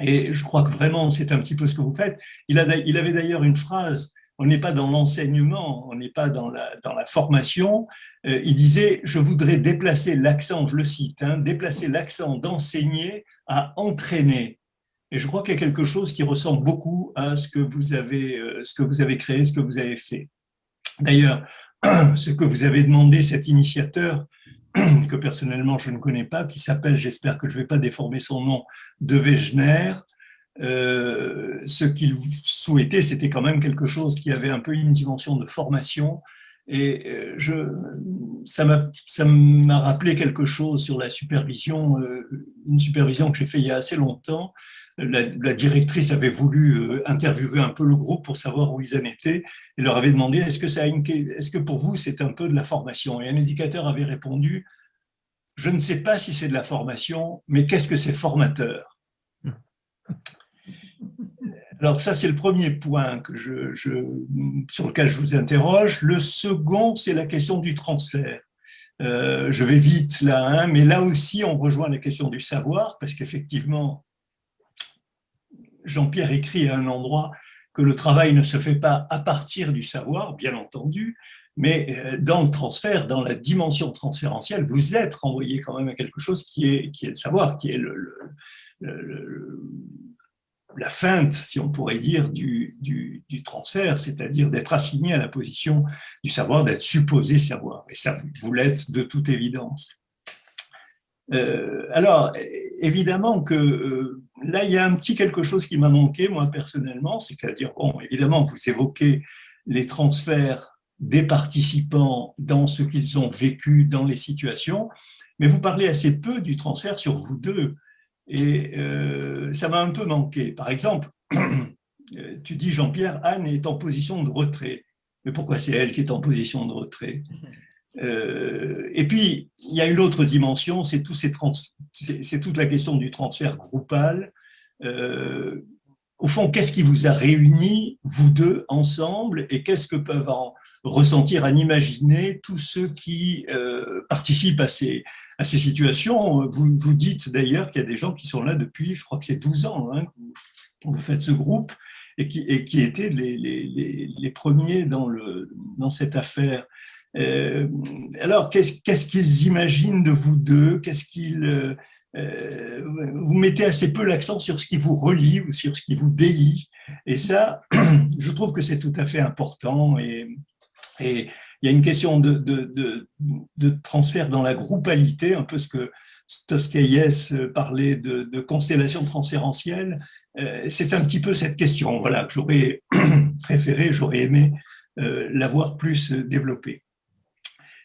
Et je crois que vraiment, c'est un petit peu ce que vous faites. Il, a, il avait d'ailleurs une phrase, on n'est pas dans l'enseignement, on n'est pas dans la, dans la formation. Euh, il disait, je voudrais déplacer l'accent, je le cite, hein, déplacer l'accent d'enseigner à entraîner. Et je crois qu'il y a quelque chose qui ressemble beaucoup à ce que vous avez, ce que vous avez créé, ce que vous avez fait. D'ailleurs, ce que vous avez demandé, cet initiateur, que personnellement je ne connais pas, qui s'appelle, j'espère que je ne vais pas déformer son nom, De Wegener, euh, ce qu'il souhaitait, c'était quand même quelque chose qui avait un peu une dimension de formation. Et euh, ça m'a rappelé quelque chose sur la supervision, euh, une supervision que j'ai fait il y a assez longtemps, la, directrice avait voulu interviewer un peu le groupe pour savoir où ils en étaient et leur avait demandé est que pour vous c'est un peu de la formation? Et un éducateur avait répondu je ne sais pas si c'est de la formation, mais qu'est-ce que c'est formateur? Alors ça, c'est le premier point sur lequel je vous interroge. Le second, c'est la question du transfert. Euh, je vais vite là, hein, mais là aussi, on rejoint la question du savoir, parce qu'effectivement, Jean-Pierre écrit à un endroit que le travail ne se fait pas à partir du savoir, bien entendu, mais euh, dans le transfert, dans la dimension transférentielle, vous êtes renvoyé quand même à quelque chose qui est, qui est le savoir, qui est le, la feinte, si on pourrait dire, du, du, transfert, c'est-à-dire d'être assigné à la position du savoir, d'être supposé savoir. Et ça, vous l'êtes de toute évidence. Euh, alors, évidemment que euh, là, il y a un petit quelque chose qui m'a manqué, moi, personnellement, c'est-à-dire, bon, évidemment, vous évoquez les transferts des participants dans ce qu'ils ont vécu dans les situations, mais vous parlez assez peu du transfert sur vous deux, et euh, ça m'a un peu manqué. Par exemple, tu dis, Jean-Pierre, Anne est en position de retrait. Mais pourquoi c'est elle qui est en position de retrait? Euh, et puis, il y a une autre dimension, c'est tout toute la question du transfert groupal. Euh, au fond, qu'est-ce qui vous a réunis, vous deux, ensemble, et qu'est-ce que peuvent en ressentir, en imaginer tous ceux qui euh, participent à ces, à ces situations Vous, vous dites d'ailleurs qu'il y a des gens qui sont là depuis, je crois que c'est 12 ans, hein, vous faites ce groupe, et qui, et qui étaient les, les, les premiers dans, le, dans cette affaire. Euh, alors, qu'est-ce qu'ils imaginent de vous deux? Qu'est-ce qu'ils euh, vous mettez assez peu l'accent sur ce qui vous relie ou sur ce qui vous délie? Et ça, je trouve que c'est tout à fait important. Et, et, il y a une question de, transfert dans la groupalité, un peu ce que Toscaïès parlait de, constellation transférentielle. C'est un petit peu cette question voilà, que j'aurais préféré, j'aurais aimé l'avoir plus développée.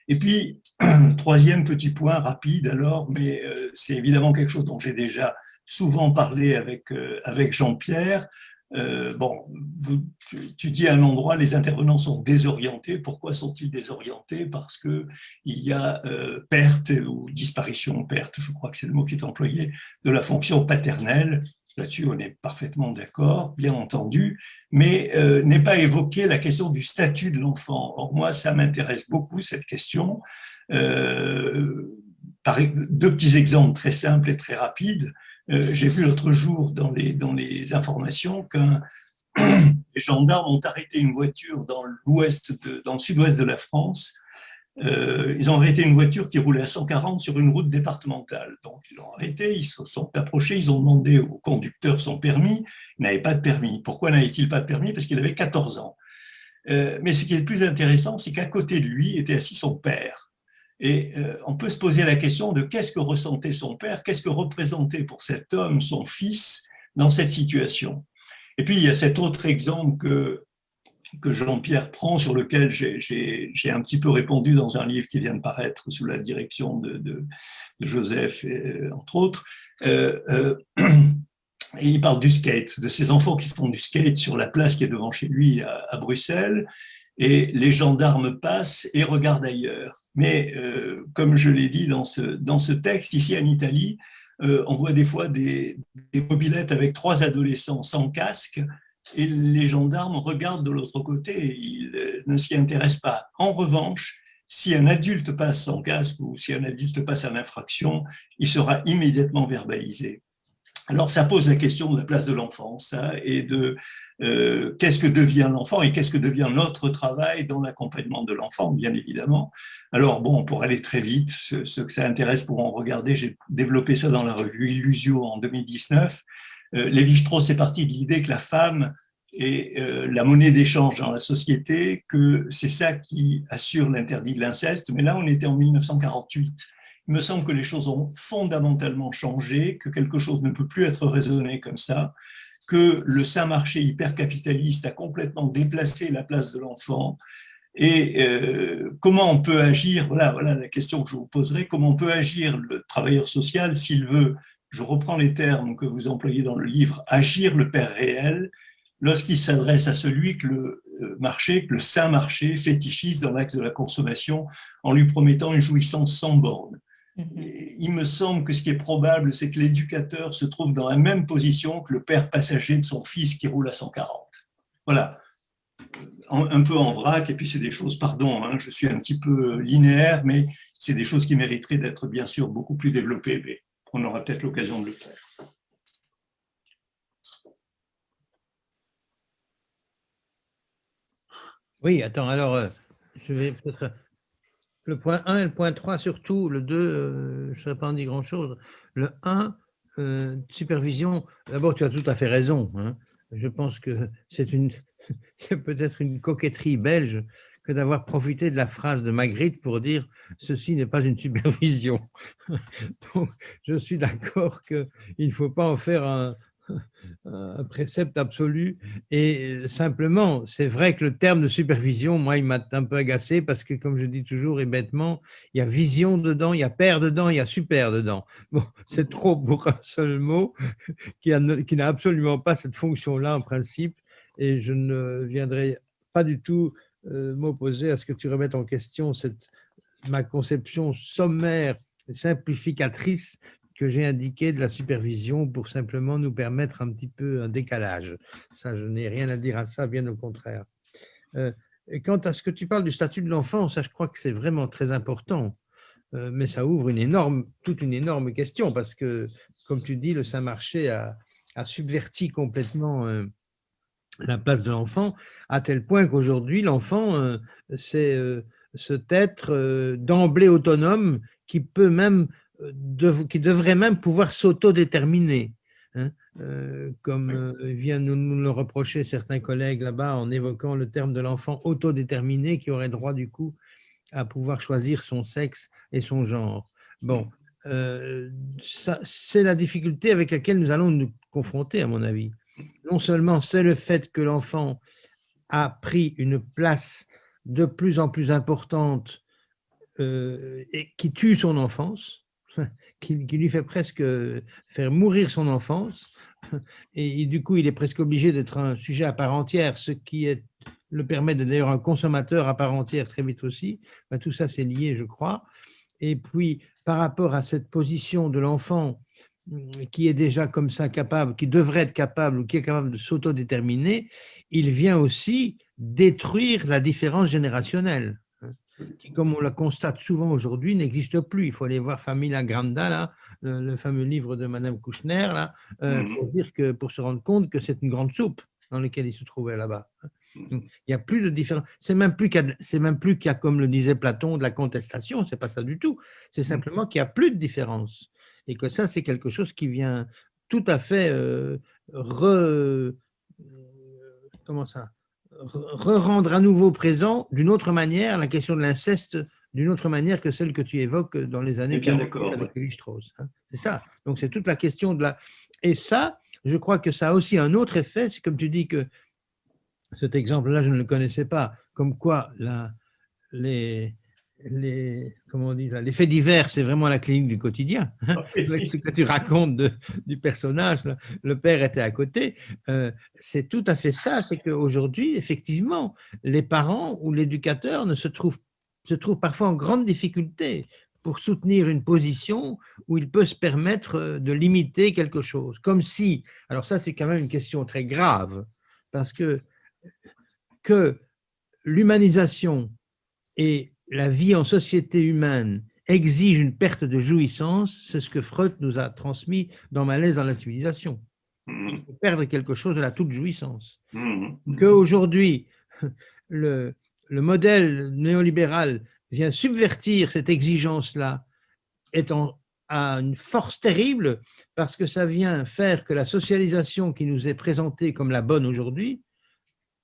Et puis, troisième petit point rapide alors, mais euh, c'est évidemment quelque chose dont j'ai déjà souvent parlé avec, euh, avec Jean-Pierre, euh, bon, tu, dis à un endroit, les intervenants sont désorientés. Pourquoi sont-ils désorientés? Parce qu'il y a euh, perte ou disparition, perte, je crois que c'est le mot qui est employé, de la fonction paternelle. Là-dessus, on est parfaitement d'accord, bien entendu, mais euh, n'est pas évoqué la question du statut de l'enfant. Or, moi, ça m'intéresse beaucoup, cette question. deux petits exemples très simples et très rapides. Euh, j'ai vu l'autre jour dans les, informations qu'un les gendarmes ont arrêté une voiture dans l'ouest, dans le sud-ouest de la France. Euh, ils ont arrêté une voiture qui roulait à 140 sur une route départementale. Donc ils l'ont arrêté, ils se sont approchés, ils ont demandé au conducteur son permis. Il n'avait pas de permis. Pourquoi n'avait-il pas de permis? Parce qu'il avait 14 ans. Euh, mais ce qui est le plus intéressant, c'est qu'à côté de lui était assis son père. Et euh, on peut se poser la question de qu'est-ce que ressentait son père, qu'est-ce que représentait pour cet homme son fils dans cette situation. Et puis il y a cet autre exemple que, que Jean-Pierre prend, sur lequel j'ai un petit peu répondu dans un livre qui vient de paraître sous la direction de, de, Joseph, et, entre autres. Euh, euh, et il parle du skate, de ces enfants qui font du skate sur la place qui est devant chez lui à Bruxelles, et les gendarmes passent et regardent ailleurs. Mais euh, comme je l'ai dit dans ce, texte, ici en Italie, euh, on voit des fois des, des, mobilettes avec trois adolescents sans casque et les gendarmes regardent de l'autre côté, ils euh, ne s'y intéressent pas. En revanche, si un adulte passe sans casque ou si un adulte passe en infraction, il sera immédiatement verbalisé. Alors, ça pose la question de la place de l'enfant et de euh, qu'est-ce que devient l'enfant et qu'est-ce que devient notre travail dans l'accompagnement de l'enfant, bien évidemment. Alors, bon, pour aller très vite, ceux, que ça intéresse pourront regarder, j'ai développé ça dans la revue Illusio en 2019. Euh, Lévi-Strauss est parti de l'idée que la femme est euh, la monnaie d'échange dans la société, que c'est ça qui assure l'interdit de l'inceste, mais là, on était en 1948 il me semble que les choses ont fondamentalement changé, que quelque chose ne peut plus être raisonné comme ça, que le saint marché hypercapitaliste a complètement déplacé la place de l'enfant, et euh, comment on peut agir, voilà, voilà la question que je vous poserai, comment on peut agir le travailleur social s'il veut, je reprends les termes que vous employez dans le livre, agir le père réel, lorsqu'il s'adresse à celui que le euh, marché, que le saint marché fétichise dans l'axe de la consommation en lui promettant une jouissance sans borne. Mhm. il me semble que ce qui est probable, c'est que l'éducateur se trouve dans la même position que le père passager de son fils qui roule à 140. Voilà, un peu en vrac, et puis c'est des choses, pardon, hein, je suis un petit peu linéaire, mais c'est des choses qui mériteraient d'être bien sûr beaucoup plus développées, mais on aura peut-être l'occasion de le faire. Oui, attends, alors, euh, je vais peut-être le point 1 et le point 3 surtout, le 2, euh, je ne serais pas en dire grand-chose. Le 1, euh, supervision, d'abord tu as tout à fait raison. Hein. Je pense que c'est peut-être une coquetterie belge que d'avoir profité de la phrase de Magritte pour dire « ceci n'est pas une supervision ». Donc, je suis d'accord qu'il ne faut pas en faire un, un précepte absolu. Et simplement, c'est vrai que le terme de supervision, moi, il m'a un peu agacé parce que, comme je dis toujours et bêtement, il y a vision dedans, il y a père dedans, il y a super dedans. Bon, c'est trop pour un seul mot qui n'a absolument pas cette fonction-là en principe. Et je ne viendrai pas du tout euh, m'opposer à ce que tu remettes en question cette, ma conception sommaire simplificatrice que j'ai indiqué de la supervision pour simplement nous permettre un petit peu un décalage. Ça, je n'ai rien à dire à ça, bien au contraire. Euh, quant à ce que tu parles du statut de l'enfant, ça, je crois que c'est vraiment très important. Euh, mais ça ouvre une énorme, toute une énorme question parce que, comme tu dis, le Saint-Marché a, a, subverti complètement euh, la place de l'enfant, à tel point qu'aujourd'hui, l'enfant, c'est cet être d'emblée autonome qui peut même qui devrait même pouvoir s'autodéterminer, hein, euh, comme euh, viennent nous, nous, le reprocher certains collègues là-bas en évoquant le terme de l'enfant autodéterminé qui aurait droit du coup à pouvoir choisir son sexe et son genre. Bon, euh, c'est la difficulté avec laquelle nous allons nous confronter, à mon avis. Non seulement c'est le fait que l'enfant a pris une place de plus en plus importante et qui tue son enfance, qui, lui fait presque faire mourir son enfance, et, du coup, il est presque obligé d'être un sujet à part entière, ce qui est, le permet d'être d'ailleurs un consommateur à part entière très vite aussi. Ben, tout ça, c'est lié, je crois. Et puis, par rapport à cette position de l'enfant mm, qui est déjà comme ça capable, qui devrait être capable ou qui est capable de s'autodéterminer, il vient aussi détruire la différence générationnelle qui, comme on le constate souvent aujourd'hui, n'existe plus. Il faut aller voir Famila Granda, là, le, fameux livre de Madame Kouchner, là, euh, mhm. pour, dire que, pour se rendre compte que c'est une grande soupe dans laquelle il se trouvait là-bas. Il n'y a plus de différence. C'est même plus qu'il y, a, comme le disait Platon, de la contestation. C'est pas ça du tout. C'est mhm. simplement qu'il n'y a plus de différence et que ça, c'est quelque chose qui vient tout à fait euh, re, euh, comment ça, re-rendre à nouveau présent d'une autre manière la question de l'inceste d'une autre manière que celle que tu évoques dans les années bien d'accord avec Lévi-Strauss. Hein. C'est ça. Donc, c'est toute la question de la… Et ça, je crois que ça a aussi un autre effet, c'est comme tu dis que cet exemple-là, je ne le connaissais pas, comme quoi la, les, les, comment on dit, les faits divers, c'est vraiment la clinique du quotidien. Hein. Ah ce que tu racontes du personnage, le père était à côté, euh, c'est tout à fait ça, c'est qu'aujourd'hui, effectivement, les parents ou l'éducateur ne se trouvent, se trouvent parfois en grande difficulté pour soutenir une position où il peut se permettre de limiter quelque chose. Comme si, alors ça c'est quand même une question très grave, parce que, que l'humanisation et la vie en société humaine exige une perte de jouissance, c'est ce que Freud nous a transmis dans Malaise dans la civilisation. Mmh. Il faut perdre quelque chose de la toute jouissance. Qu'aujourd'hui, le, le modèle néolibéral vient subvertir cette exigence-là, étant à une force terrible, parce que ça vient faire que la socialisation qui nous est présentée comme la bonne aujourd'hui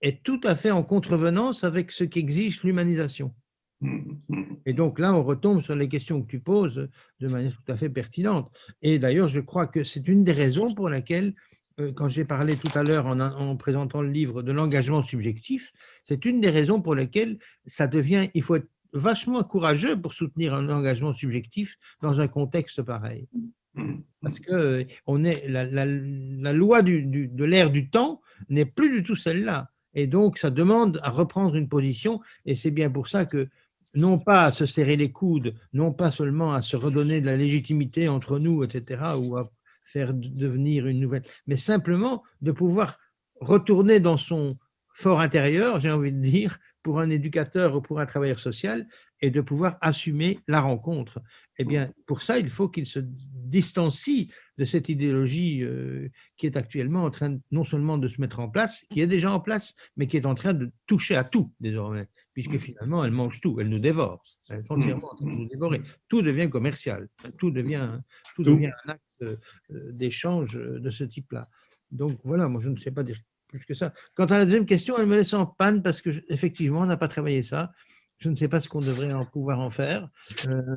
est tout à fait en contrevenance avec ce qu'exige l'humanisation. Et donc là, on retombe sur les questions que tu poses de manière tout à fait pertinente. Et d'ailleurs, je crois que c'est une des raisons pour laquelle, euh, quand j'ai parlé tout à l'heure en, présentant le livre de l'engagement subjectif, c'est une des raisons pour lesquelles ça devient, il faut être vachement courageux pour soutenir un engagement subjectif dans un contexte pareil. Parce que on est, la, loi de l'ère du temps n'est plus du tout celle-là. Et donc, ça demande à reprendre une position, et c'est bien pour ça que non pas à se serrer les coudes, non pas seulement à se redonner de la légitimité entre nous, etc., ou à faire devenir une nouvelle, mais simplement de pouvoir retourner dans son fort intérieur, j'ai envie de dire, pour un éducateur ou pour un travailleur social, et de pouvoir assumer la rencontre. Eh bien, pour ça, il faut qu'il se distancie de cette idéologie euh, qui est actuellement en train non seulement de se mettre en place, qui est déjà en place, mais qui est en train de toucher à tout désormais puisque finalement, elle mange tout, elle nous dévore, elle est entièrement en train de nous dévorer. Tout devient commercial, tout devient, tout devient un acte euh, d'échange de ce type-là. Donc voilà, moi je ne sais pas dire plus que ça. Quant à la deuxième question, elle me laisse en panne parce qu'effectivement, on n'a pas travaillé ça. Je ne sais pas ce qu'on devrait en pouvoir en faire. Euh,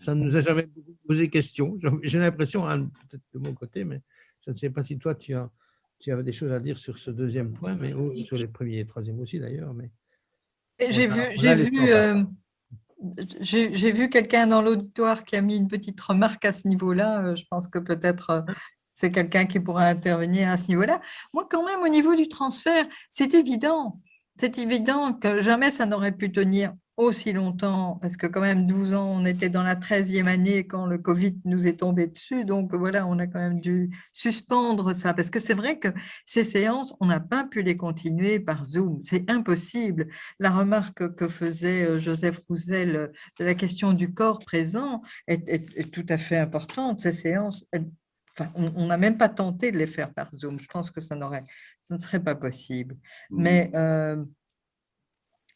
ça ne nous a jamais posé question. J'ai l'impression, hein, peut-être de mon côté, mais je ne sais pas si toi, tu as, tu avais des choses à dire sur ce deuxième point, mais sur les premiers et troisième aussi d'ailleurs. Mais j'ai vu, j'ai vu, euh, j'ai vu quelqu'un dans l'auditoire qui a mis une petite remarque à ce niveau-là. Euh, je pense que peut-être euh, c'est quelqu'un qui pourra intervenir à ce niveau-là. Moi, quand même, au niveau du transfert, c'est évident. C'est évident que jamais ça n'aurait pu tenir aussi longtemps, parce que quand même 12 ans, on était dans la 13e année quand le Covid nous est tombé dessus, donc voilà, on a quand même dû suspendre ça, parce que c'est vrai que ces séances, on n'a pas pu les continuer par Zoom, c'est impossible. La remarque que faisait euh, Joseph Roussel euh, de la question du corps présent est, tout à fait importante. Ces séances, enfin, on n'a même pas tenté de les faire par Zoom, je pense que ça, ça ne serait pas possible. Mmh. Mais... Euh,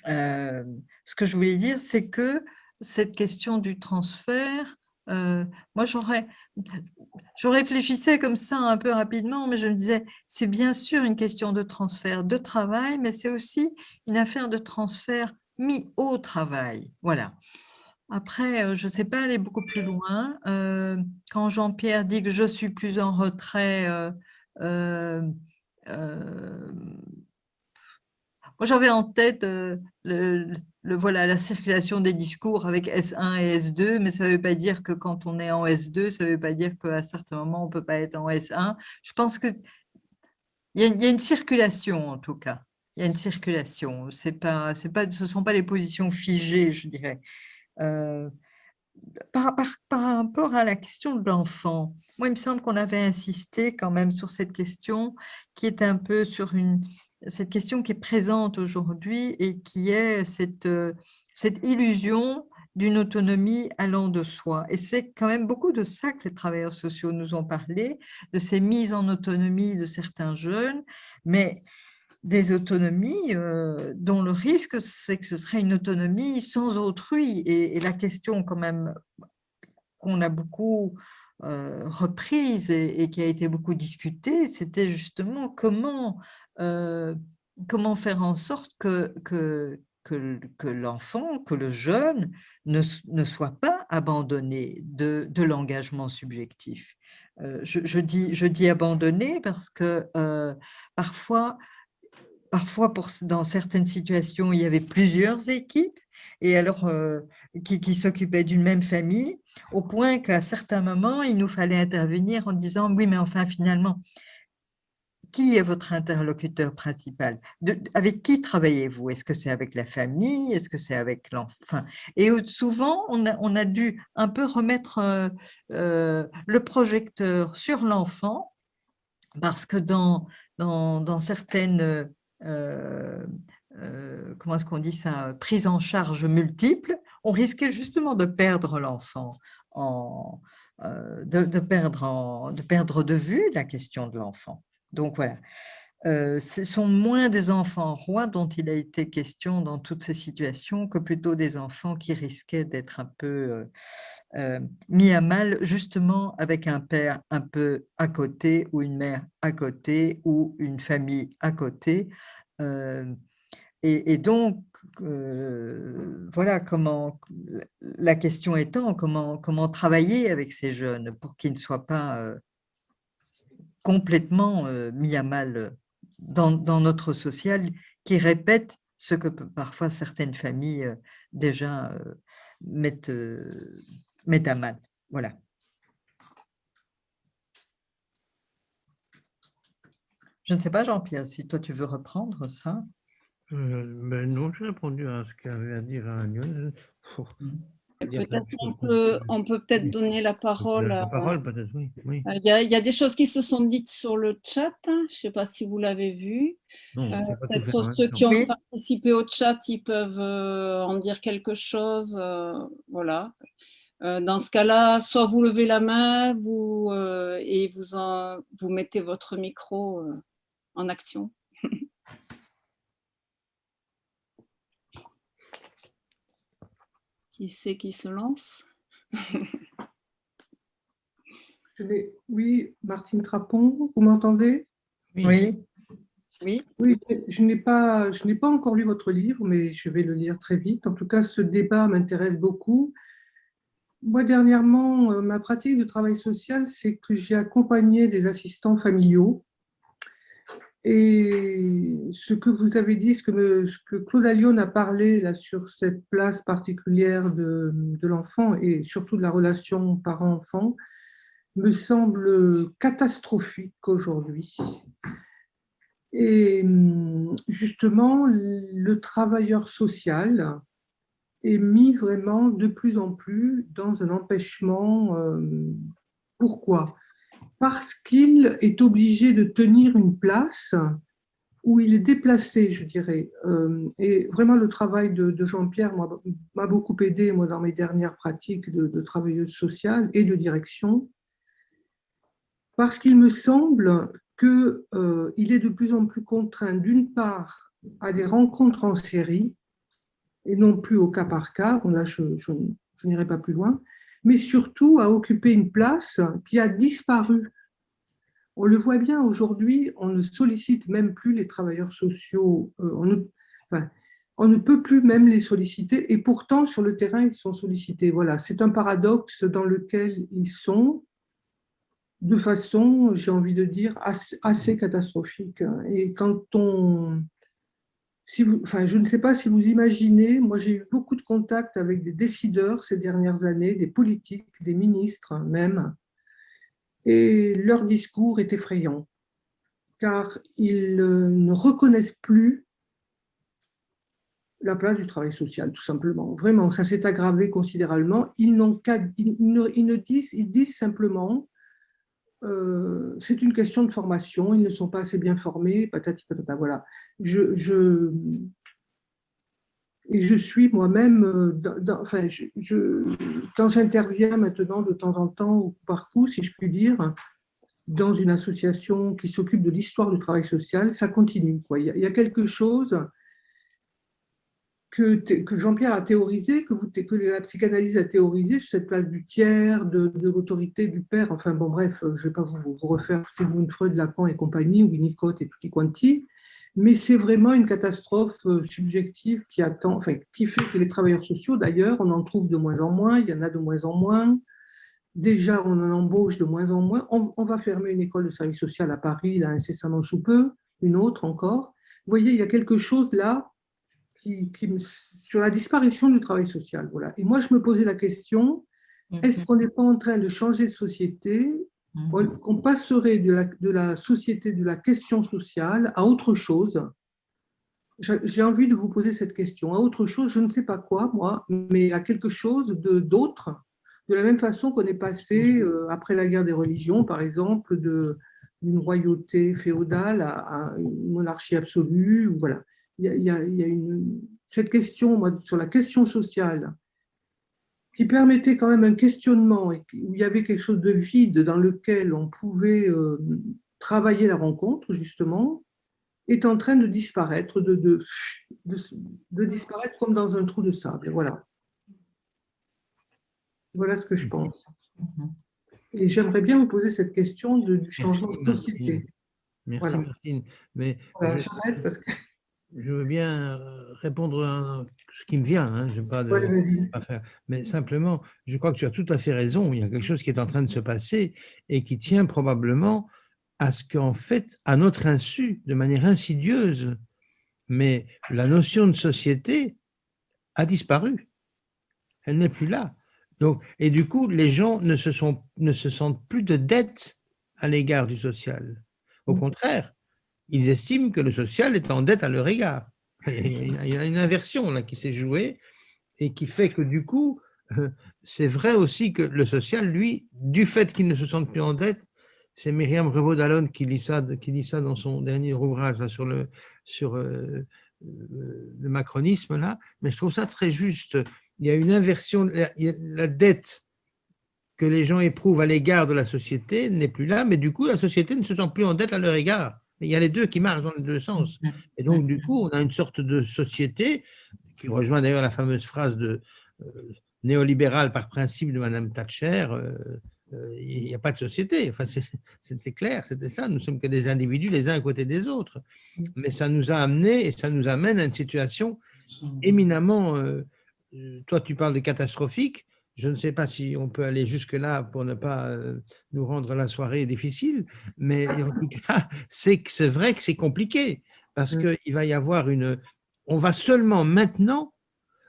euh, ce que je voulais dire, c'est que cette question du transfert, euh, moi j'aurais, je réfléchissais comme ça un peu rapidement, mais je me disais, c'est bien sûr une question de transfert de travail, mais c'est aussi une affaire de transfert mis au travail. Voilà. Après, euh, je ne sais pas aller beaucoup plus loin. quand Jean-Pierre dit que je suis plus en retrait, moi, j'avais en tête euh, le, voilà, la circulation des discours avec S1 et S2, mais ça ne veut pas dire que quand on est en S2, ça ne veut pas dire qu'à certains moments, on ne peut pas être en S1. Je pense qu'il y, a, y a une circulation, en tout cas. Il y a une circulation. Pas, pas, ce ne sont pas les positions figées, je dirais. Euh, par, par, par, rapport à la question de l'enfant, moi, il me semble qu'on avait insisté quand même sur cette question qui est un peu sur une, cette question qui est présente aujourd'hui et qui est cette, euh, cette illusion d'une autonomie allant de soi. Et c'est quand même beaucoup de ça que les travailleurs sociaux nous ont parlé, de ces mises en autonomie de certains jeunes, mais des autonomies euh, dont le risque, c'est que ce serait une autonomie sans autrui. Et, la question quand même qu'on a beaucoup euh, reprise et, qui a été beaucoup discutée, c'était justement comment, euh, comment faire en sorte que, que, que, l'enfant, que le jeune ne, ne, soit pas abandonné de, de l'engagement subjectif? Je, je, dis, je dis abandonné parce que parfois, Parfois, pour, dans certaines situations, il y avait plusieurs équipes et alors euh, qui, qui s'occupaient d'une même famille, au point qu'à certains moments, il nous fallait intervenir en disant « oui, mais enfin, finalement, qui est votre interlocuteur principal? Avec qui travaillez-vous? Est-ce que c'est avec la famille? Est-ce que c'est avec l'enfant Et souvent, on a, dû un peu remettre euh, euh, le projecteur sur l'enfant parce que dans, dans, certaines euh, comment dit ça, prise en charge multiple, on risquait justement de perdre l'enfant, en, de, perdre de perdre de vue la question de l'enfant. Donc voilà, ce sont moins des enfants rois dont il a été question dans toutes ces situations que plutôt des enfants qui risquaient d'être un peu mis à mal justement avec un père un peu à côté ou une mère à côté ou une famille à côté. Et, donc, voilà comment, la question étant, comment, comment travailler avec ces jeunes pour qu'ils ne soient pas complètement mis à mal dans, dans, notre social qui répète ce que parfois certaines familles déjà mettent, mettent à mal. Voilà. Je ne sais pas, Jean-Pierre, si toi tu veux reprendre ça? Euh, ben non, j'ai répondu à ce qu'avait à dire Agnès. on peut, peut être donner la parole. La parole, peut-être, oui. Euh, il, y a, des choses qui se sont dites sur le chat. Hein. Je ne sais pas si vous l'avez vu. Euh, peut-être ceux qui ont participé au chat, ils peuvent en dire quelque chose. voilà. Dans ce cas-là, soit vous levez la main vous, et vous, en, vous mettez votre micro en action. Qui c'est qui se lance? Oui, Martine Trapon, vous m'entendez? Oui. Oui. Oui, je n'ai pas, je n'ai pas encore lu votre livre, mais je vais le lire très vite. En tout cas, ce débat m'intéresse beaucoup. Moi, dernièrement, euh, ma pratique de travail social, c'est que j'ai accompagné des assistants familiaux et ce que vous avez dit, ce que, Claude Allion a parlé là, sur cette place particulière de, de l'enfant et surtout de la relation parent-enfant, me semble catastrophique aujourd'hui. Et justement, le travailleur social est mis vraiment de plus en plus dans un empêchement. Euh, pourquoi? Parce qu'il est obligé de tenir une place où il est déplacé, je dirais. Euh, et vraiment, le travail de, Jean-Pierre m'a beaucoup aidé, moi, dans mes dernières pratiques de, travailleuse sociale et de direction, parce qu'il me semble qu'il euh, est de plus en plus contraint, d'une part, à des rencontres en série, et non plus au cas par cas, là, je n'irai pas plus loin, mais surtout à occuper une place qui a disparu. On le voit bien aujourd'hui, on ne sollicite même plus les travailleurs sociaux, euh, on, ne, peut plus même les solliciter, et pourtant sur le terrain, ils sont sollicités. Voilà, c'est un paradoxe dans lequel ils sont, de façon, j'ai envie de dire, assez, assez catastrophique. Et quand on, si enfin, je ne sais pas si vous imaginez, moi j'ai eu beaucoup de contacts avec des décideurs ces dernières années, des politiques, des ministres même, et leur discours est effrayant, car ils euh, ne reconnaissent plus la place du travail social, tout simplement. Vraiment, ça s'est aggravé considérablement. Ils, n'ont ils, ne, disent, ils disent simplement euh, c'est une question de formation, ils ne sont pas assez bien formés, patati patata, voilà. Je, je, et je suis moi-même, euh, enfin, je, quand j'interviens maintenant de temps en temps, ou par coup, si je puis dire, dans une association qui s'occupe de l'histoire du travail social, ça continue. Il, y a, quelque chose que, Jean-Pierre a théorisé, que, la psychanalyse a théorisé sur cette place du tiers, de, l'autorité du père, enfin bon bref, je ne vais pas vous, vous refaire Sigmund Freud, Lacan et compagnie, ou Winnicott et tutti quanti, mais c'est vraiment une catastrophe euh, subjective qui attend, enfin, qui fait que les travailleurs sociaux, d'ailleurs, on en trouve de moins en moins, il y en a de moins en moins. Déjà, on en embauche de moins en moins. On, va fermer une école de service social à Paris, là, incessamment sous peu, une autre encore. Vous voyez, il y a quelque chose là qui, sur la disparition du travail social. Voilà. Et moi, je me posais la question, est-ce mhm. qu'on n'est pas en train de changer de société Mhm. qu'on passerait de la, de la, société de la question sociale à autre chose? J'ai envie de vous poser cette question. À autre chose, je ne sais pas quoi, moi, mais à quelque chose d'autre, de, la même façon qu'on est passé, mhm. euh, après la guerre des religions, par exemple, d'une royauté féodale à, une monarchie absolue. Voilà. Il y a, il y a une, cette question, moi, sur la question sociale, qui permettait quand même un questionnement, où il y avait quelque chose de vide dans lequel on pouvait euh, travailler la rencontre, justement, est en train de disparaître, de, de, de, disparaître comme dans un trou de sable. Voilà. Voilà ce que je pense. Et j'aimerais bien vous poser cette question du changement de société. Merci, Martine. Mais j'arrête parce que je veux bien euh, répondre à ce qui me vient, hein, je pas, de, pas faire. mais simplement, je crois que tu as tout à fait raison, il y a quelque chose qui est en train de se passer et qui tient probablement à ce qu'en fait, à notre insu, de manière insidieuse, mais la notion de société a disparu, elle n'est plus là. Donc, et du coup, les gens ne se, sont, ne se sentent plus de dette à l'égard du social. Au mmh. contraire, ils estiment que le social est en dette à leur égard. Il y a une inversion là qui s'est jouée et qui fait que du coup, euh, c'est vrai aussi que le social, lui, du fait qu'il ne se sente plus en dette, c'est Myriam Revaud-Dallon qui, lit ça, qui lit ça dans son dernier ouvrage sur, le, sur euh, le macronisme, là, mais je trouve ça très juste. Il y a une inversion, la dette que les gens éprouvent à l'égard de la société n'est plus là, mais du coup, la société ne se sent plus en dette à leur égard. Il y a les deux qui marchent dans les deux sens. Mm, mm, Et donc, du mm, coup, on a une sorte de société qui rejoint d'ailleurs la fameuse phrase de euh, néolibérale par principe de Madame Thatcher. Euh, euh, il n'y a pas de société. Enfin, c'était clair, c'était ça. Nous sommes que des individus les uns à côté des autres. Mais ça nous a amené et ça nous amène à une situation éminemment. toi, tu parles de catastrophique. Je ne sais pas si on peut aller jusque-là pour ne pas euh, nous rendre la soirée difficile, mais en tout cas, c'est vrai que c'est compliqué parce mmh. qu'il va y avoir une… On va seulement maintenant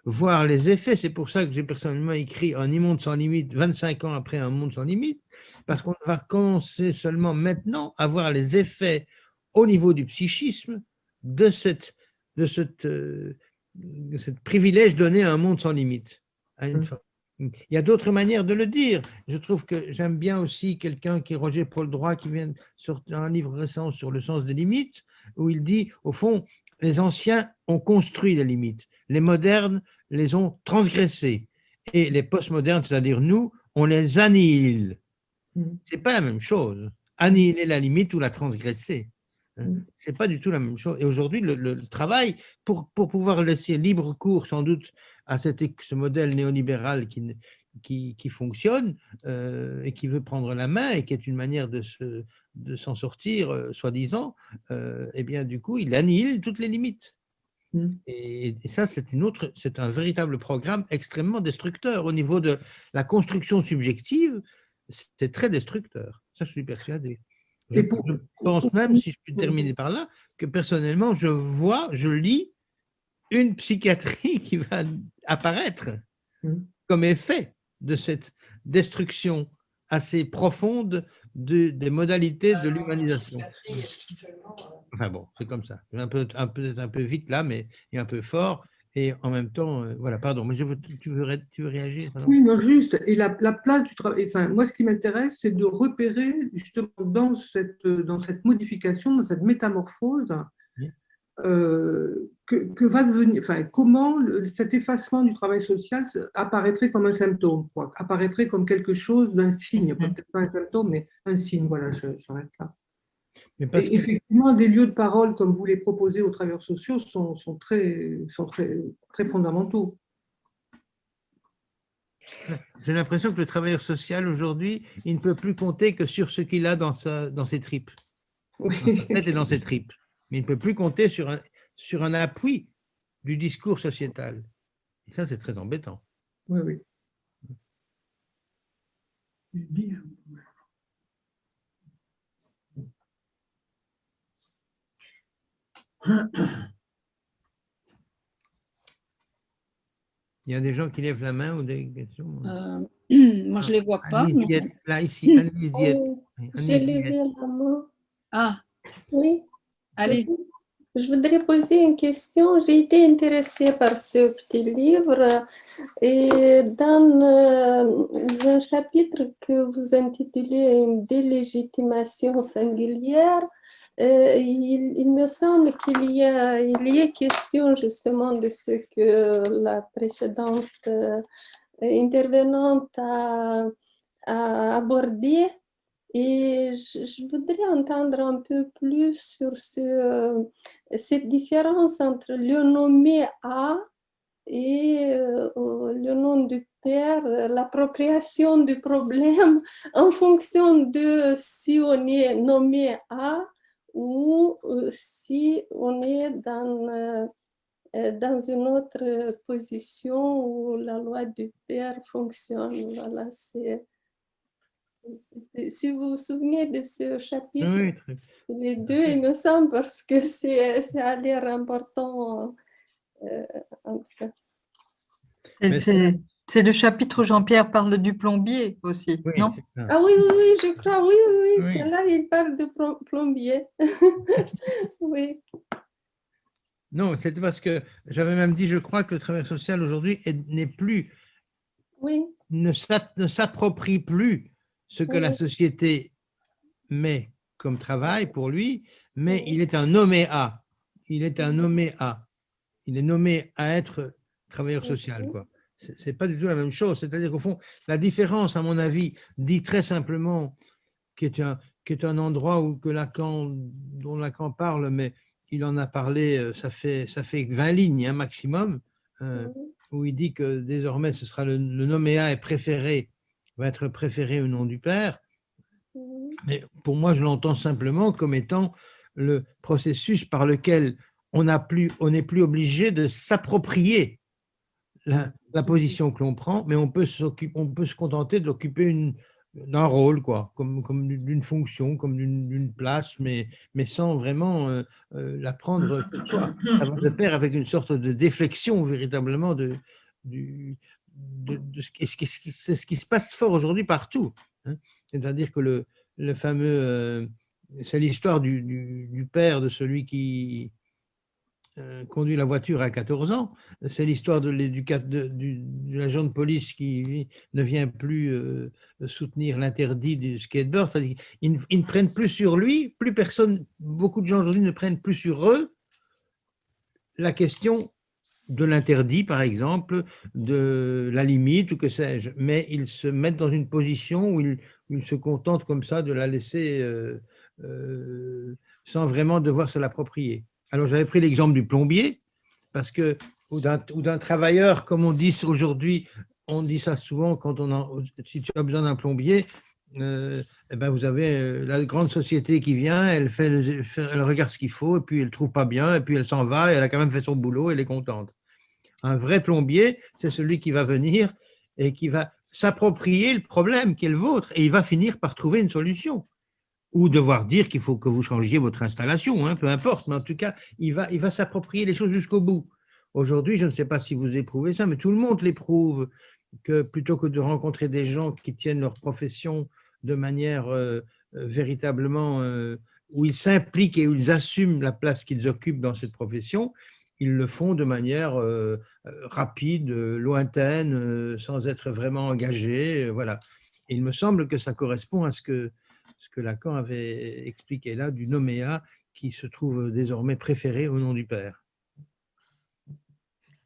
voir les effets. C'est pour ça que j'ai personnellement écrit Un immonde sans limite 25 ans après Un monde sans limite, parce qu'on va commencer seulement maintenant à voir les effets au niveau du psychisme de cette, de cette, euh, de cette privilège donné à un monde sans limite, à une mmh. Il y a d'autres manières de le dire. Je trouve que j'aime bien aussi quelqu'un qui est Roger Paul Droit, qui vient sortir un livre récent sur le sens des limites, où il dit, au fond, les anciens ont construit les limites, les modernes les ont transgressées, et les postmodernes, c'est-à-dire nous, on les annihile. Mm. Ce n'est pas la même chose, annihiler la limite ou la transgresser. Hein. Mm. Ce n'est pas du tout la même chose. Et aujourd'hui, le, travail, pour, pour pouvoir laisser libre cours sans doute à ce modèle néolibéral qui, qui, qui fonctionne euh, et qui veut prendre la main et qui est une manière de s'en de sortir, euh, soi-disant, euh, eh bien, du coup, il annihile toutes les limites. Mmh. Et, ça, c'est une autre, c'est un véritable programme extrêmement destructeur au niveau de la construction subjective. C'est très destructeur. Ça, je suis persuadé. Je, je pense même, si je peux terminer par là, que personnellement, je vois, je lis une psychiatrie qui va apparaître Mm. comme effet de cette destruction assez profonde de- des modalités de l'humanisation. Enfin bon, c'est comme ça. Un peu, un, peu, un peu vite là, mais et un peu fort. Et en même temps, euh, voilà, pardon, mais je veux, tu, veux, ré- tu veux réagir pardon? Oui, non, juste. Et la, la place du travail, enfin, moi, ce qui m'intéresse, c'est de repérer justement dans cette, dans cette modification, dans cette métamorphose. Euh, que, que va devenir, enfin, comment le- cet effacement du travail social apparaîtrait comme un symptôme, quoi, apparaîtrait comme quelque chose d'un signe, Mhm. peut-être pas un symptôme, mais un signe. Voilà, je- j'arrête là. Mais parce Et que, effectivement, des lieux de parole comme vous les proposez aux travailleurs sociaux sont, sont très, sont très, très fondamentaux. j'ai l'impression que le travailleur social aujourd'hui, il ne peut plus compter que sur ce qu'il a dans, sa, dans ses tripes, Oui. dans sa tête et dans ses tripes. Mais il ne peut plus compter sur un, sur un appui du discours sociétal. Et ça, c'est très embêtant. oui, oui. Il y a des gens qui lèvent la main ou des questions Euh, moi, je ne les vois pas. Mais- là, ici, Annelise Diette. Oh, J'ai levé la main. Ah, Oui. Allez Je voudrais poser une question. J'ai été intéressée par ce petit livre et dans euh, un chapitre que vous intitulez Une délégitimation singulière, euh, il, me semble qu'il y, a, question justement de ce que la précédente euh, intervenante a abordé. Et je, voudrais entendre un peu plus sur euh, cette différence entre le nommé A et euh, le nom du père, euh, l'appropriation du problème en fonction de si on est nommé A ou si on est dans, dans une autre position où la loi du père fonctionne. Voilà, c'est. Si vous vous souvenez de ce chapitre, Oui, très- les deux, il me semble, parce que c'est ça a l'air important. euh, en tout cas. Et Mais C'est le chapitre où Jean-Pierre parle du plombier aussi, oui, non. Ah oui, oui, oui, je crois, oui, oui, oui, Oui. c'est là il parle de plom- plombier. oui, Non, c'est parce que j'avais même dit, je crois que le travail social aujourd'hui est- n'est plus, oui, ne s'a- ne s'approprie plus ce que la société met comme travail pour lui, mais il est un nommé à. Il est un nommé à. Il est nommé à être travailleur social. C'est c'est pas du tout la même chose. C'est-à-dire qu'au fond, la différence, à mon avis, dit très simplement, qui est un, qui est un endroit où que Lacan, dont Lacan parle, mais il en a parlé, euh, ça fait, ça fait 20 lignes, un maximum, euh, où il dit que désormais, ce sera le, le nommé A est préféré, va être préféré au nom du père. Mais pour moi, je l'entends simplement comme étant le processus par lequel on plus, n'est plus obligé de s'approprier la, la position que l'on prend, mais on peut, s'occuper- on peut se contenter d'occuper d'un rôle, quoi, comme, comme d'une fonction, comme d'une place, mais, mais sans vraiment euh, euh, la prendre de pair avec une sorte de déflexion véritablement de, du, c'est ce qui se passe fort aujourd'hui partout. hein. C'est-à-dire que le, fameux, euh, c'est l'histoire du, père de celui qui euh, conduit la voiture à 14 ans, c'est l'histoire de l'agent de police qui ne vient plus euh, soutenir l'interdit du skateboard. C'est-à-dire qu'ils ne- ils ne prennent plus sur lui, plus personne, beaucoup de gens aujourd'hui ne prennent plus sur eux la question de l'interdit, par exemple, de la limite ou que sais-je, mais ils se mettent dans une position où ils, se contentent comme ça de la laisser euh, euh, sans vraiment devoir se l'approprier. Alors j'avais pris l'exemple du plombier, parce que, ou d'un travailleur, comme on dit aujourd'hui, on dit ça souvent quand on en, si tu as besoin d'un plombier, euh, eh ben vous avez euh, la grande société qui vient, elle, fait le- fait- elle regarde ce qu'il faut, et puis elle ne trouve pas bien, et puis elle s'en va, et elle a quand même fait son boulot, elle est contente. Un vrai plombier, c'est celui qui va venir et qui va s'approprier le problème qui est le vôtre, et il va finir par trouver une solution. Ou devoir dire qu'il faut que vous changiez votre installation, hein, peu importe, mais en tout cas, il va, il va s'approprier les choses jusqu'au bout. Aujourd'hui, je ne sais pas si vous éprouvez ça, mais tout le monde l'éprouve, que plutôt que de rencontrer des gens qui tiennent leur profession de manière euh, euh, véritablement euh, où ils s'impliquent et où ils assument la place qu'ils occupent dans cette profession, ils le font de manière rapide, lointaine, sans être vraiment engagés. Voilà. Et il me semble que ça correspond à ce que, ce que Lacan avait expliqué là du noméa qui se trouve désormais préféré au nom du Père.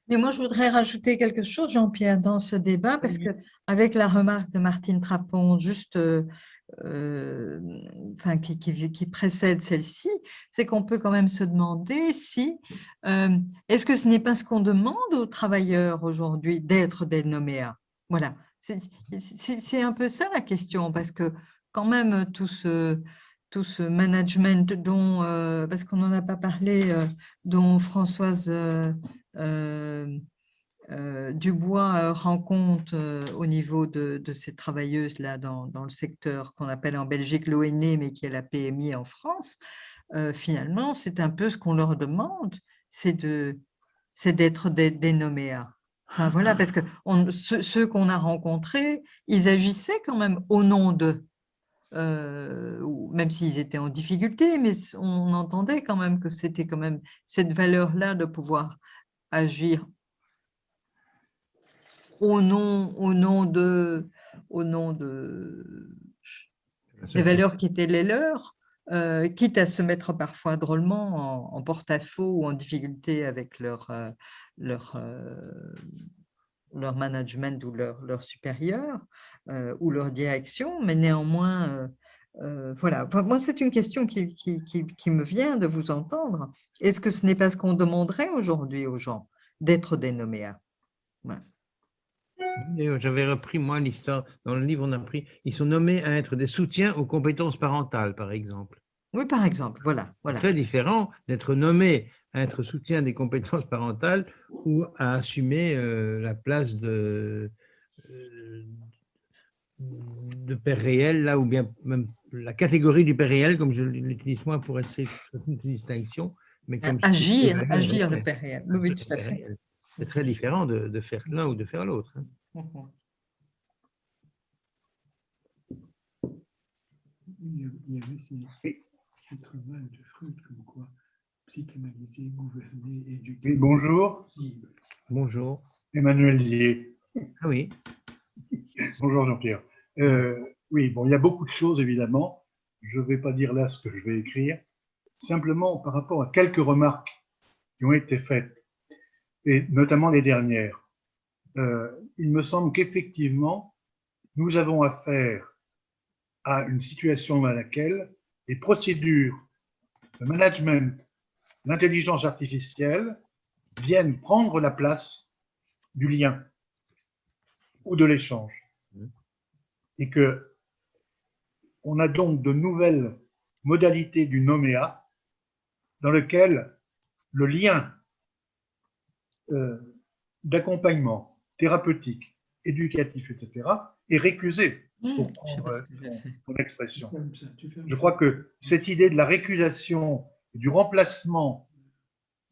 Mais moi, je voudrais rajouter quelque chose, Jean-Pierre, dans ce débat, parce que avec la remarque de Martine Trapon, juste, euh, euh, enfin, qui, qui, précède celle-ci, c'est qu'on peut quand même se demander si, euh, est-ce que ce n'est pas ce qu'on demande aux travailleurs aujourd'hui d'être des noméas? Voilà, c'est un peu ça la question, parce que quand même tout ce, tout ce management dont, parce qu'on n'en a pas parlé, dont Françoise euh, euh, Dubois euh, rend compte au niveau de, ces travailleuses-là dans, dans, le secteur qu'on appelle en Belgique l'ONE, mais qui est la PMI en France, finalement, c'est un peu ce qu'on leur demande, c'est d'être des, des noméas. Voilà, parce que ceux, qu'on a rencontrés, ils agissaient quand même au nom d'eux, même s'ils étaient en difficulté, mais on entendait quand même que c'était quand même cette valeur-là de pouvoir agir. Au nom, au nom de, au nom de des valeurs qui étaient les leurs, euh, quitte à se mettre parfois drôlement en, porte-à-faux ou en difficulté avec leur, euh, leur, euh, leur management ou leur, leur supérieur ou leur direction, mais néanmoins, voilà. moi, c'est une question qui, qui, qui, me vient de vous entendre. Est-ce que ce n'est pas ce qu'on demanderait aujourd'hui aux gens, d'être des noméas? J'avais repris, moi, l'histoire, dans le livre, on a pris, ils sont nommés à être des soutiens aux compétences parentales, par exemple. Oui, par exemple, voilà. voilà. Très différent d'être nommé à être soutien des compétences parentales ou à assumer euh, la place de, euh, de père réel, là, ou bien même la catégorie du père réel, comme je l'utilise moi pour essayer une distinction. Mais comme agir, agir le père réel. Oui, tout à fait. C'est très différent de, de faire l'un ou de faire l'autre. Hein. Mhm. Il y avait ces, ces travaux de Freud comme quoi psychanalyser, gouverner, éduquer. Oui, bonjour. Bonjour. Emmanuel Lier. Ah oui. bonjour Jean-Pierre. Euh, oui, bon, il y a beaucoup de choses, évidemment. Je ne vais pas dire là ce que je vais écrire. Simplement, par rapport à quelques remarques qui ont été faites, et notamment les dernières, euh, il me semble qu'effectivement, nous avons affaire à une situation dans laquelle les procédures de management, l'intelligence artificielle viennent prendre la place du lien ou de l'échange et que on a donc de nouvelles modalités du noméa dans lequel le lien euh, d'accompagnement thérapeutique, éducatif, etc., est récusé, mmh, pour prendre ton expression. Je crois que cette idée de la récusation, du remplacement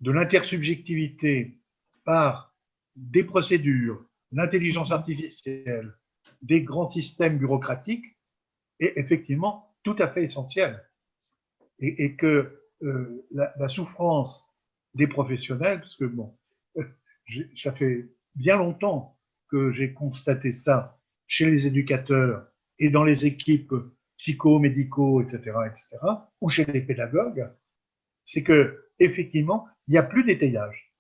de l'intersubjectivité par des procédures, l'intelligence artificielle, des grands systèmes bureaucratiques est effectivement tout à fait essentiel. Et, que euh, la, souffrance des professionnels, parce que bon, euh, ça fait bien longtemps que j'ai constaté ça chez les éducateurs et dans les équipes psycho-médicaux, etc., etc., ou chez les pédagogues, c'est que effectivement, il n'y a plus d'étayage.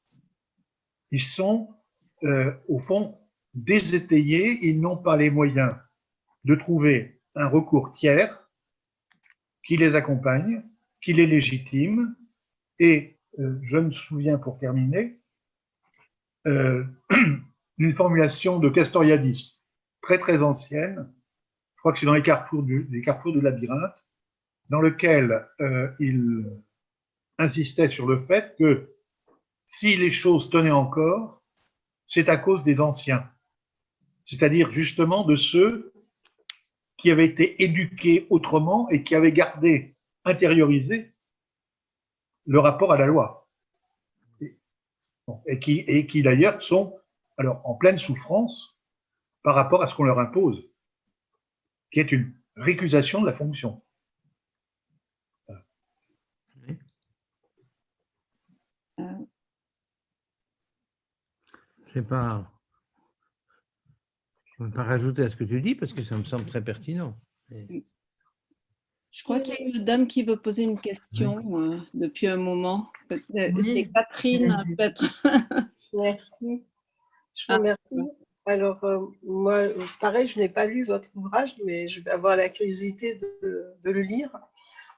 Ils sont, euh, au fond, désétayés, ils n'ont pas les moyens de trouver un recours tiers qui les accompagne, qui les légitime. Et euh, je me souviens, pour terminer, euh, d'une formulation de Castoriadis, très très ancienne, je crois que c'est dans les carrefours du, les carrefours du labyrinthe, dans lequel euh, il insistait sur le fait que si les choses tenaient encore, c'est à cause des anciens c'est-à-dire justement de ceux qui avaient été éduqués autrement et qui avaient gardé, intériorisé le rapport à la loi. Bon, et qui, et qui d'ailleurs sont alors, en pleine souffrance par rapport à ce qu'on leur impose, qui est une récusation de la fonction. Je ne vais pas, rajouter à ce que tu dis parce que ça me semble très pertinent. Je crois qu'il y a une dame qui veut poser une question euh, depuis un moment. C'est Catherine, peut-être. Merci. Je vous remercie. Alors, euh, moi, pareil, je n'ai pas lu votre ouvrage, mais je vais avoir la curiosité de, le lire.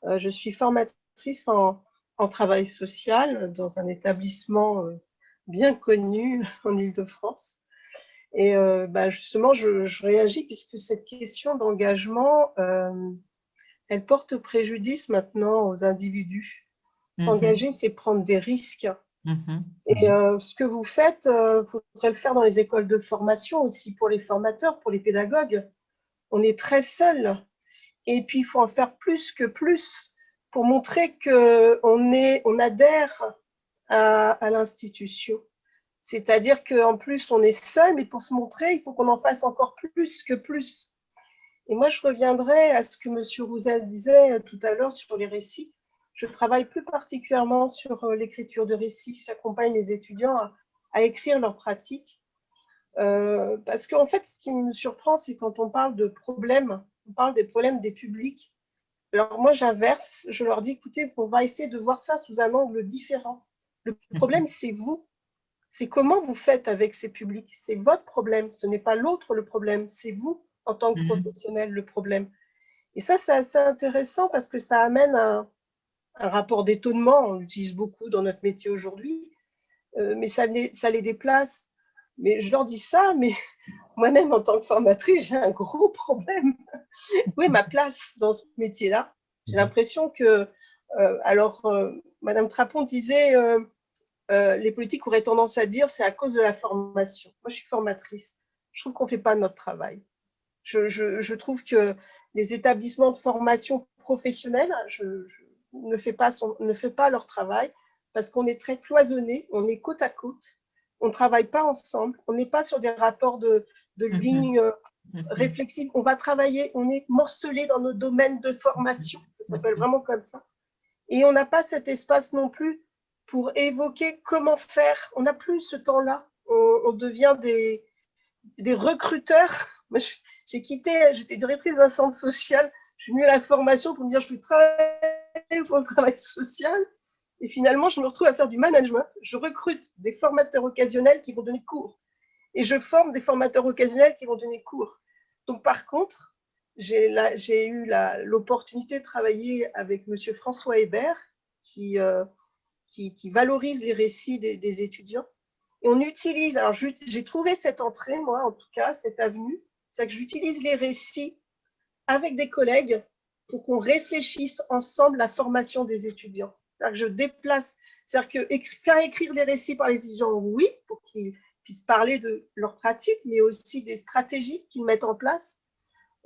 Euh, je suis formatrice en, travail social dans un établissement bien connu en Ile-de-France. Et bah, justement, je, je, réagis puisque cette question d'engagement elle porte préjudice maintenant aux individus. Mhm. S'engager, c'est prendre des risques. Mhm. Et euh, ce que vous faites, il euh, faudrait le faire dans les écoles de formation aussi, pour les formateurs, pour les pédagogues. On est très seuls. Et puis, il faut en faire plus que plus pour montrer qu'on on adhère à, à l'institution. C'est-à-dire qu'en plus, on est seul, mais pour se montrer, il faut qu'on en fasse encore plus que plus. Et moi, je reviendrai à ce que M. Roussel disait euh, tout à l'heure sur les récits. Je travaille plus particulièrement sur euh, l'écriture de récits. J'accompagne les étudiants à, écrire leurs pratiques. Euh, parce qu'en fait, ce qui me surprend, c'est quand on parle de problèmes, on parle des problèmes des publics. Alors moi, j'inverse, je leur dis, écoutez, on va essayer de voir ça sous un angle différent. Le problème, c'est vous. C'est comment vous faites avec ces publics? C'est votre problème, ce n'est pas l'autre le problème, c'est vous en tant que mhm. professionnel le problème. Et ça, c'est assez intéressant parce que ça amène un, un rapport d'étonnement. On l'utilise beaucoup dans notre métier aujourd'hui, euh, mais ça les, ça les déplace. Mais je leur dis ça, mais moi-même, en tant que formatrice, j'ai un gros problème. Où est ma place dans ce métier-là? J'ai mhm. l'impression que, euh, alors, euh, Madame Trapon disait, les politiques auraient tendance à dire c'est à cause de la formation. Moi, je suis formatrice. Je trouve qu'on ne fait pas notre travail. Je, trouve que les établissements de formation professionnelle ne, font pas ne fait pas leur travail parce qu'on est très cloisonné, on est côte à côte, on ne travaille pas ensemble, on n'est pas sur des rapports de, de mhm. lignes euh, mhm. réflexives. On va travailler, on est morcelé dans nos domaines de formation, ça s'appelle mhm. vraiment comme ça. Et on n'a pas cet espace non plus pour évoquer comment faire. On n'a plus ce temps-là. On, devient des, des recruteurs. J'ai quitté, j'étais directrice d'un centre social, je suis venue à la formation pour me dire je vais travailler pour le travail social. Et finalement, je me retrouve à faire du management. Je recrute des formateurs occasionnels qui vont donner cours. Et je forme des formateurs occasionnels qui vont donner cours. Donc, par contre, j'ai eu l'opportunité de travailler avec M. François Hébert, qui, euh, qui, valorise les récits des, étudiants. Et on utilise, alors j'ai trouvé cette entrée, moi en tout cas, cette avenue, c'est que j'utilise les récits avec des collègues pour qu'on réfléchisse ensemble la formation des étudiants. Que je déplace, c'est-à-dire que faire écrire les récits par les étudiants, oui, pour qu'ils puissent parler de leurs pratiques, mais aussi des stratégies qu'ils mettent en place.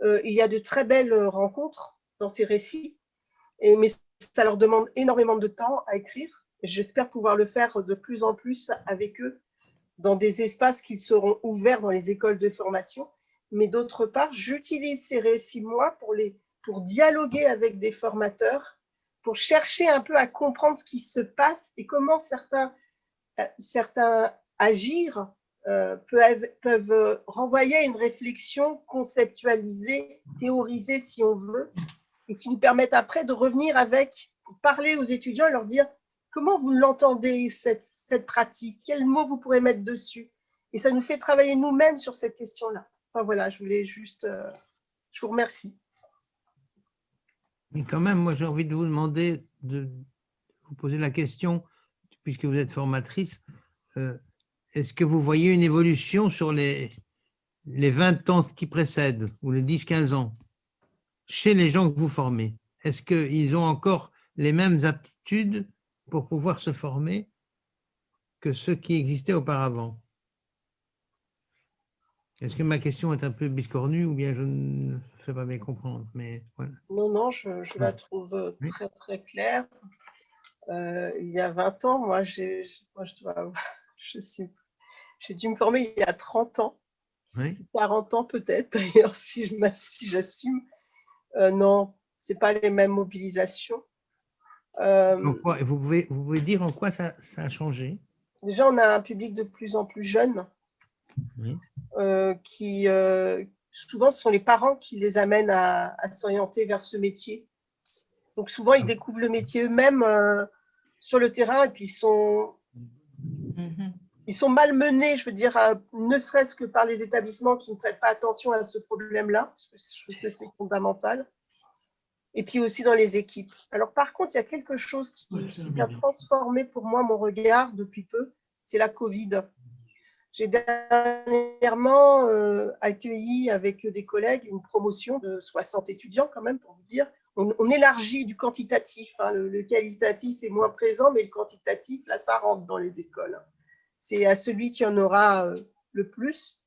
Euh, il y a de très belles rencontres dans ces récits, mais ça leur demande énormément de temps à écrire. J'espère pouvoir le faire de plus en plus avec eux dans des espaces qui seront ouverts dans les écoles de formation. Mais d'autre part, j'utilise ces récits, moi, pour, les, pour dialoguer avec des formateurs, pour chercher un peu à comprendre ce qui se passe et comment certains, euh, certains agir euh, peuvent, peuvent renvoyer à une réflexion conceptualisée, théorisée si on veut, et qui nous permettent après de revenir avec, parler aux étudiants et leur dire comment vous l'entendez, cette, cette pratique, quels mots vous pourrez mettre dessus? Et ça nous fait travailler nous-mêmes sur cette question-là voilà, je voulais juste. Euh, je vous remercie. Mais quand même, moi, j'ai envie de vous demander de vous poser la question, puisque vous êtes formatrice, euh, est-ce que vous voyez une évolution sur les, les 20 ans qui précèdent, ou les 10-15 ans, chez les gens que vous formez? Est-ce qu'ils ont encore les mêmes aptitudes pour pouvoir se former que ceux qui existaient auparavant est-ce que ma question est un peu biscornue ou bien je ne fais pas bien comprendre mais, Non, non, je, la trouve euh, très très claire. Euh, il y a 20 ans, moi, je, dois, Je suis, j'ai dû me former il y a 30 ans, Oui. 40 ans peut-être d'ailleurs, si je si j'assume. Euh, non, c'est pas les mêmes mobilisations. Euh, quoi- vous, pouvez, vous pouvez dire en quoi ça, ça a changé? Déjà, on a un public de plus en plus jeune Oui. euh, qui, euh, souvent, ce sont les parents qui les amènent à, à s'orienter vers ce métier. Donc, souvent, ils découvrent le métier eux-mêmes euh, sur le terrain et puis ils sont, ils sont malmenés, je veux dire, à- ne serait-ce que par les établissements qui ne prêtent pas attention à ce problème-là, parce que je trouve que c'est fondamental. Et puis aussi dans les équipes. Alors, par contre, il y a quelque chose qui, qui a transformé pour moi mon regard depuis peu, c'est la Covid. J'ai dernièrement euh, accueilli avec des collègues une promotion de 60 étudiants quand même, pour vous dire. On, on élargit du quantitatif, hein, le, le qualitatif est moins présent, mais le quantitatif, là, ça rentre dans les écoles. C'est à celui qui en aura euh, le plus.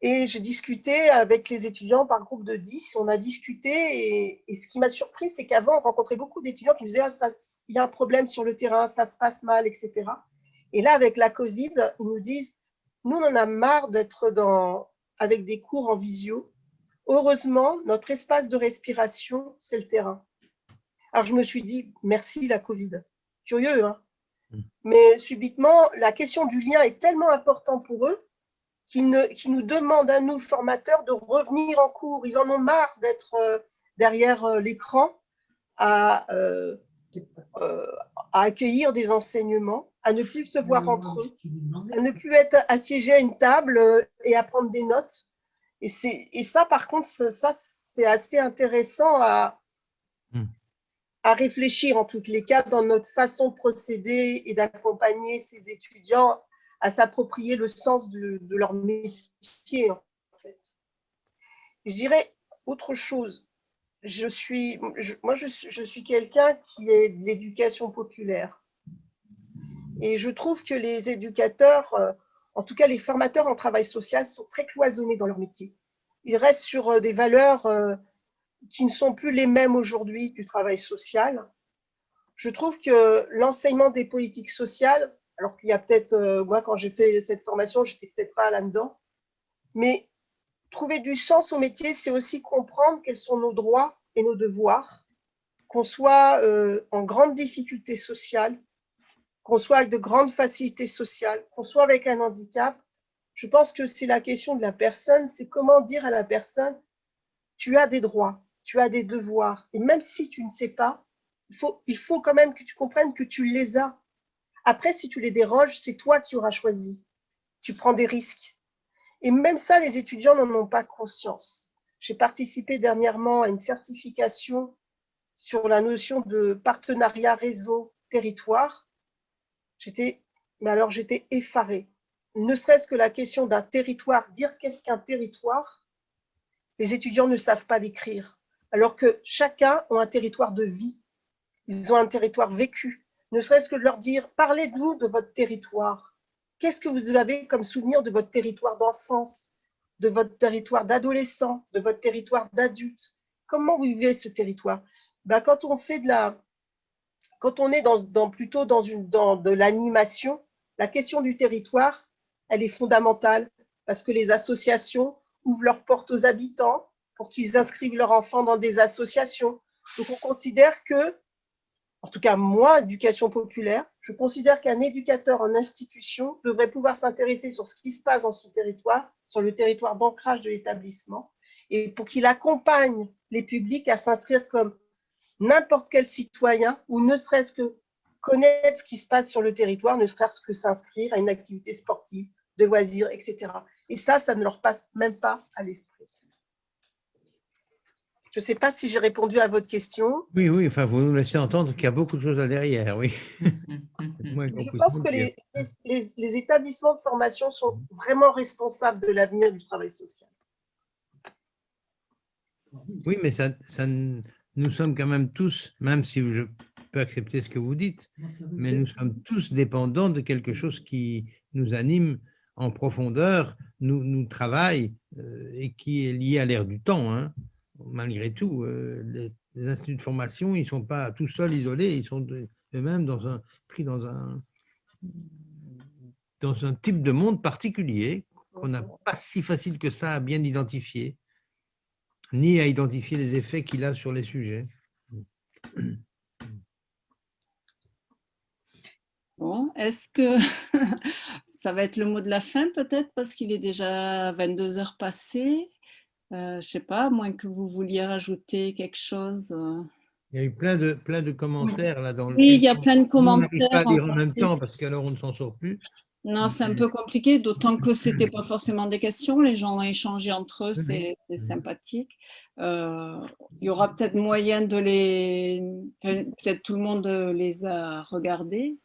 Et j'ai discuté avec les étudiants par groupe de 10, on a discuté et, et ce qui m'a surpris, c'est qu'avant, on rencontrait beaucoup d'étudiants qui me disaient ah, il y a un problème sur le terrain, ça se passe mal, etc. Et là, avec la Covid, ils nous disent, nous, on en a marre d'être dans, avec des cours en visio. Heureusement, notre espace de respiration, c'est le terrain. Alors, je me suis dit, merci la Covid. Curieux, hein Mm. Mais subitement, la question du lien est tellement importante pour eux ne- qu'ils nous demandent à nous, formateurs, de revenir en cours. Ils en ont marre d'être euh, derrière euh, l'écran à, euh, à accueillir des enseignements, à ne plus se voir entre eux, à ne plus être assiégés à une table et à prendre des notes. Et, ça, par contre, ça, ça, c'est assez intéressant à, Hmm. à réfléchir, en tous les cas, dans notre façon de procéder et d'accompagner ces étudiants à s'approprier le sens de, leur métier. Je dirais autre chose. Je suis, moi, je, je suis quelqu'un qui est de l'éducation populaire. Et je trouve que les éducateurs, euh, en tout cas les formateurs en travail social, sont très cloisonnés dans leur métier. Ils restent sur euh, des valeurs euh, qui ne sont plus les mêmes aujourd'hui du travail social. Je trouve que l'enseignement des politiques sociales, alors qu'il y a peut-être, euh, moi quand j'ai fait cette formation, j'étais peut-être pas là-dedans, mais trouver du sens au métier, c'est aussi comprendre quels sont nos droits et nos devoirs, qu'on soit euh, en grande difficulté sociale, qu'on soit avec de grandes facilités sociales, qu'on soit avec un handicap. Je pense que c'est la question de la personne, c'est comment dire à la personne, tu as des droits, tu as des devoirs, et même si tu ne sais pas, il faut, il faut quand même que tu comprennes que tu les as. Après, si tu les déroges, c'est toi qui auras choisi. Tu prends des risques. Et même ça, les étudiants n'en ont pas conscience. J'ai participé dernièrement à une certification sur la notion de partenariat réseau territoire. J'étais, mais alors j'étais effarée. Ne serait-ce que la question d'un territoire, dire qu'est-ce qu'un territoire, les étudiants ne savent pas l'écrire. Alors que chacun a un territoire de vie. Ils ont un territoire vécu. Ne serait-ce que de leur dire, parlez-nous de votre territoire. Qu'est-ce que vous avez comme souvenir de votre territoire d'enfance, de votre territoire d'adolescent, de votre territoire d'adulte? Comment vous vivez ce territoire? Ben, Quand on fait de la, quand on est dans, dans- plutôt dans, une, dans de l'animation, la question du territoire, elle est fondamentale parce que les associations ouvrent leurs portes aux habitants pour qu'ils inscrivent leurs enfants dans des associations. Donc on considère que, en tout cas moi, éducation populaire, je considère qu'un éducateur en institution devrait pouvoir s'intéresser sur ce qui se passe dans son territoire, sur le territoire d'ancrage de l'établissement, et pour qu'il accompagne les publics à s'inscrire comme n'importe quel citoyen, ou ne serait-ce que connaître ce qui se passe sur le territoire, ne serait-ce que s'inscrire à une activité sportive, de loisirs, etc. Et ça, ça ne leur passe même pas à l'esprit. Je ne sais pas si j'ai répondu à votre question. Oui, oui, enfin, vous nous laissez entendre qu'il y a beaucoup de choses là derrière, oui. Je pense se que les, les- les établissements de formation sont vraiment responsables de l'avenir du travail social. Oui, mais ça, ça, n- nous sommes quand même tous, même si je peux accepter ce que vous dites, mais nous sommes tous dépendants de quelque chose qui nous anime en profondeur, nous, nous travaille euh, et qui est lié à l'ère du temps. hein. Malgré tout, euh, les, instituts de formation, ils ne sont pas tout seuls isolés, ils sont eux-mêmes pris dans un, dans un type de monde particulier qu'on n'a pas si facile que ça à bien identifier, ni à identifier les effets qu'il a sur les sujets. Bon, est-ce que ça va être le mot de la fin peut-être parce qu'il est déjà 22 heures passées? Euh, Je ne sais pas, à moins que vous vouliez rajouter quelque chose. euh. Il y a eu plein de, plein de commentaires là dans le Oui, il y a plein de Nous, on commentaires pas à lire en en même temps parce qu'alors on ne s'en sort plus. Non, c'est un peu compliqué, d'autant que ce n'était pas forcément des questions. Les gens ont échangé entre eux, c'est sympathique. Euh, il y aura peut-être moyen de les... Peut-être tout le monde les a regardés.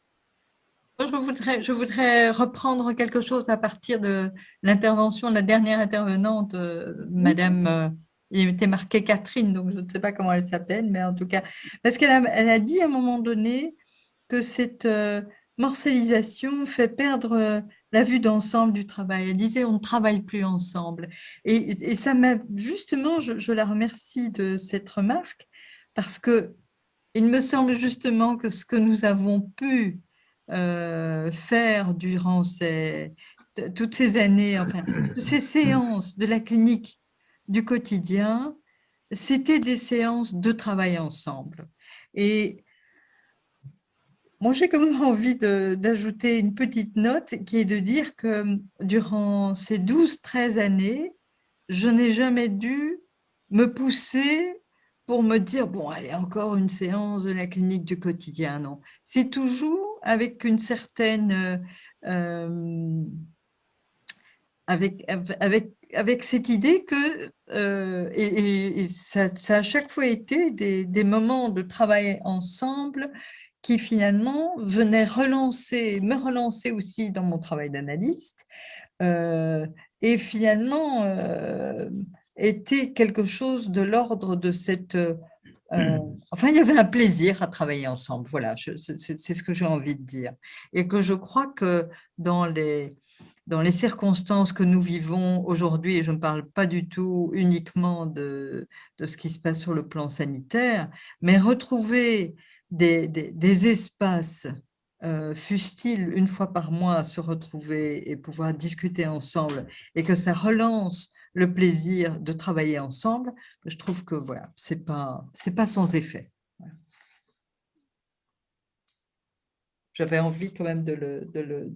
Je voudrais, je voudrais reprendre quelque chose à partir de l'intervention de la dernière intervenante, euh, Madame, euh, il était marqué Catherine, donc je ne sais pas comment elle s'appelle, mais en tout cas, parce qu'elle a, elle a dit à un moment donné que cette euh, morcellisation fait perdre la vue d'ensemble du travail. Elle disait on ne travaille plus ensemble. Et, et ça m'a justement, je, je la remercie de cette remarque, parce que il me semble justement que ce que nous avons pu euh, faire durant toutes ces années, enfin, ces séances de la clinique du quotidien, c'était des séances de travail ensemble. Et moi, j'ai quand même envie d'ajouter une petite note qui est de dire que durant ces 12-13 années, je n'ai jamais dû me pousser pour me dire, bon, allez, encore une séance de la clinique du quotidien. Non, c'est toujours avec une certaine... euh, avec, avec, avec cette idée que, euh, et, ça, ça a chaque fois été des, des moments de travail ensemble qui finalement venaient relancer, me relancer aussi dans mon travail d'analyste, euh, et finalement était quelque chose de l'ordre de cette... euh, enfin, il y avait un plaisir à travailler ensemble, voilà, c'est ce que j'ai envie de dire. Et que je crois que dans les, dans les circonstances que nous vivons aujourd'hui, et je ne parle pas du tout uniquement de, de ce qui se passe sur le plan sanitaire, mais retrouver des, des- des espaces, euh, fussent-ils une fois par mois, se retrouver et pouvoir discuter ensemble, et que ça relance le plaisir de travailler ensemble, je trouve que voilà, ce n'est pas, c'est pas sans effet. Voilà. J'avais envie quand même de le, de le,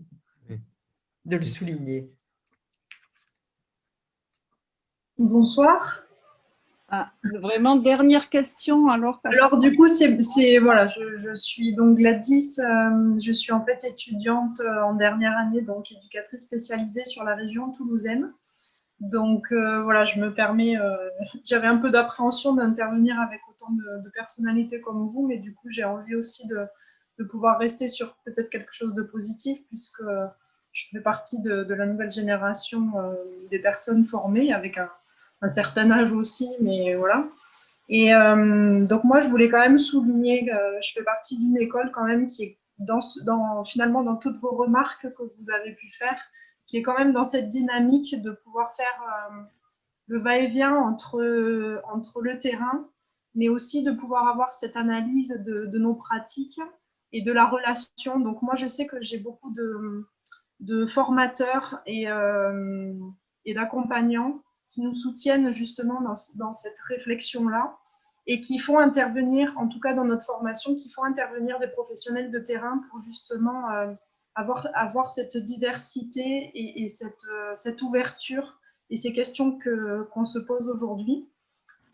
de le souligner. Bonsoir. Ah, vraiment, dernière question alors. parce- Alors du coup, c'est c'est- voilà, je, je suis donc Gladys, euh, je suis en fait étudiante euh, en dernière année, donc éducatrice spécialisée sur la région toulousaine. Donc euh, voilà, je me permets, euh, j'avais un peu d'appréhension d'intervenir avec autant de, personnalités comme vous, mais du coup j'ai envie aussi de, pouvoir rester sur peut-être quelque chose de positif, puisque je fais partie de, la nouvelle génération euh, des personnes formées avec un, certain âge aussi, mais voilà. Et euh, donc moi, je voulais quand même souligner que je fais partie d'une école quand même qui est dans, finalement dans toutes vos remarques que vous avez pu faire, qui est quand même dans cette dynamique de pouvoir faire euh, le va-et-vient entre, entre le terrain, mais aussi de pouvoir avoir cette analyse de, nos pratiques et de la relation. Donc moi, je sais que j'ai beaucoup de, de formateurs et, euh, et d'accompagnants qui nous soutiennent justement dans, dans cette réflexion-là et qui font intervenir, en tout cas dans notre formation, qui font intervenir des professionnels de terrain pour justement euh, avoir, avoir cette diversité et, et cette, euh, cette ouverture et ces questions que- qu'on se pose aujourd'hui.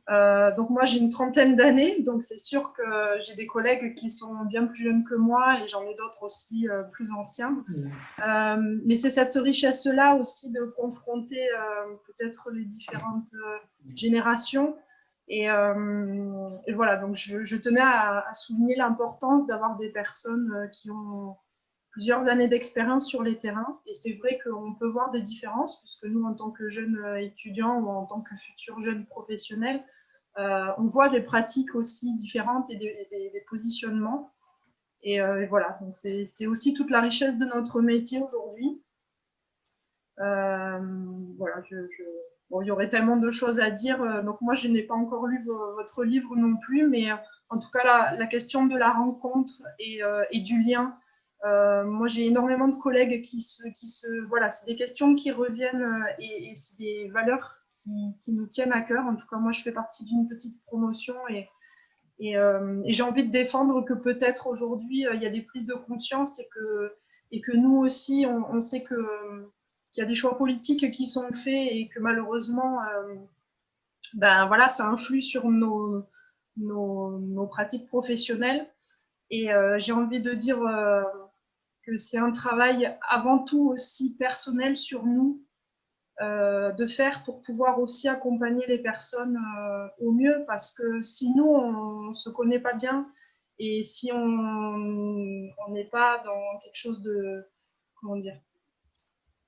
Euh, donc moi j'ai une trentaine d'années, donc c'est sûr que j'ai des collègues qui sont bien plus jeunes que moi et j'en ai d'autres aussi euh, plus anciens. Euh, mais c'est cette richesse-là aussi de confronter peut-être les différentes générations. Et, et voilà, donc je, je tenais à, à souligner l'importance d'avoir des personnes qui ont plusieurs années d'expérience sur les terrains. Et c'est vrai qu'on peut voir des différences, puisque nous, en tant que jeunes euh, étudiants ou en tant que futurs jeunes professionnels, euh, on voit des pratiques aussi différentes et des, positionnements. Et, euh, et voilà, donc c'est aussi toute la richesse de notre métier aujourd'hui. Voilà, bon, il y aurait tellement de choses à dire. Donc moi, je n'ai pas encore lu vo- votre livre non plus, mais en tout cas, la, question de la rencontre et du lien Euh, moi, j'ai énormément de collègues qui se, qui se voilà, c'est des questions qui reviennent et, et c'est des valeurs qui, nous tiennent à cœur. En tout cas, moi, je fais partie d'une petite promotion et, et j'ai envie de défendre que peut-être aujourd'hui, il y a des prises de conscience et que, nous aussi, on, sait que qu'il y a des choix politiques qui sont faits et que malheureusement, euh, ben voilà, ça influe sur nos, pratiques professionnelles. Et euh, j'ai envie de dire euh, que c'est un travail avant tout aussi personnel sur nous euh, de faire pour pouvoir aussi accompagner les personnes euh, au mieux. Parce que si nous, on ne se connaît pas bien et si on n'est pas dans quelque chose de, comment dire,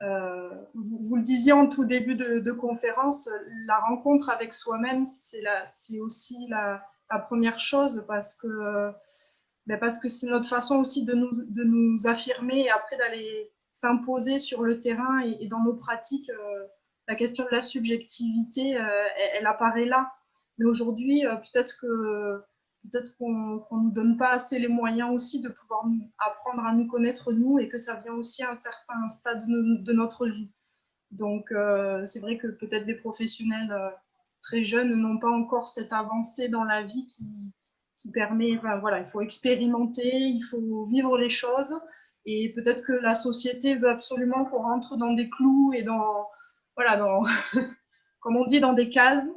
euh, vous, vous, le disiez en tout début de, conférence, la rencontre avec soi-même, c'est aussi la, la, première chose parce que ben parce que c'est notre façon aussi de nous, de nous affirmer et après d'aller s'imposer sur le terrain et, dans nos pratiques. Euh, la question de la subjectivité, euh, elle, apparaît là. Mais aujourd'hui, euh, peut-être que peut-être qu'on ne nous donne pas assez les moyens aussi de pouvoir apprendre à nous connaître nous et que ça vient aussi à un certain stade de, notre vie. Donc, c'est vrai que peut-être des professionnels très jeunes n'ont pas encore cette avancée dans la vie qui, qui permet, enfin, voilà, il faut expérimenter, il faut vivre les choses et peut-être que la société veut absolument qu'on rentre dans des clous et dans, voilà, dans, comme on dit, dans des cases.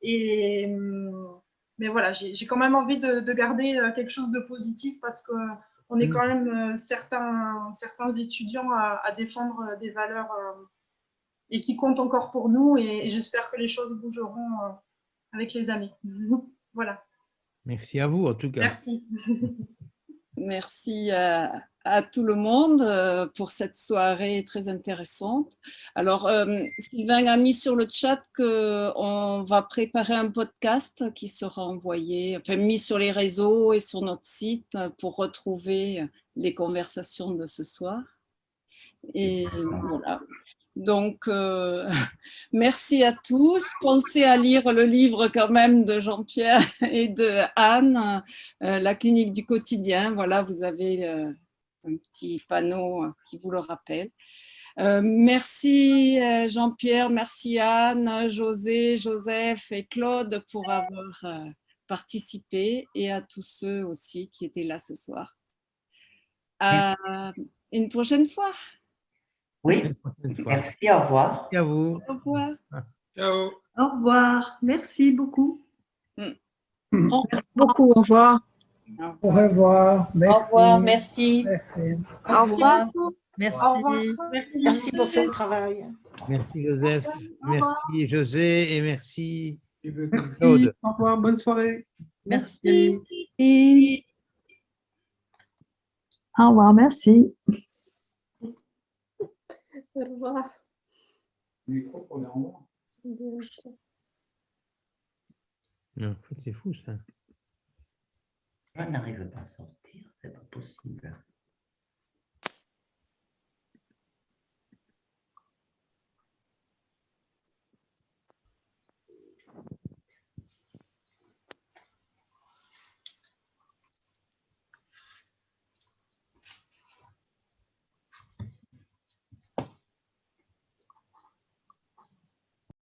Et, hum, mais voilà, j'ai quand même envie de, de, garder euh, quelque chose de positif parce qu'on est quand même euh, certains, certains étudiants à, à, défendre euh, des valeurs et qui comptent encore pour nous. Et, et j'espère que les choses bougeront avec les années. Voilà. Merci à vous, en tout cas. Merci. Merci à, à, tout le monde pour cette soirée très intéressante. Alors, euh, Sylvain a mis sur le chat qu'on va préparer un podcast qui sera envoyé, enfin mis sur les réseaux et sur notre site pour retrouver les conversations de ce soir. Et voilà. Donc, euh, merci à tous. Pensez à lire le livre quand même de Jean-Pierre et de Anne, euh, La clinique du quotidien. Voilà, vous avez euh, un petit panneau qui vous le rappelle. Merci Jean-Pierre, merci Anne, José, Joseph et Claude pour avoir participé et à tous ceux aussi qui étaient là ce soir. À une prochaine fois. Oui, merci, au revoir. Merci à vous. Au revoir. Ciao. Au revoir, merci beaucoup. Mm. Merci beaucoup, au revoir. Au revoir. Merci. Au revoir, merci. Merci. Au revoir. Merci. Au revoir. Merci. merci pour ce travail. Merci Joseph, merci José et merci Claude. Au revoir, bonne soirée. Merci. merci. Au revoir, merci. Au revoir. Non, en fait, c'est fou ça. On n'arrive pas à sortir, c'est pas possible.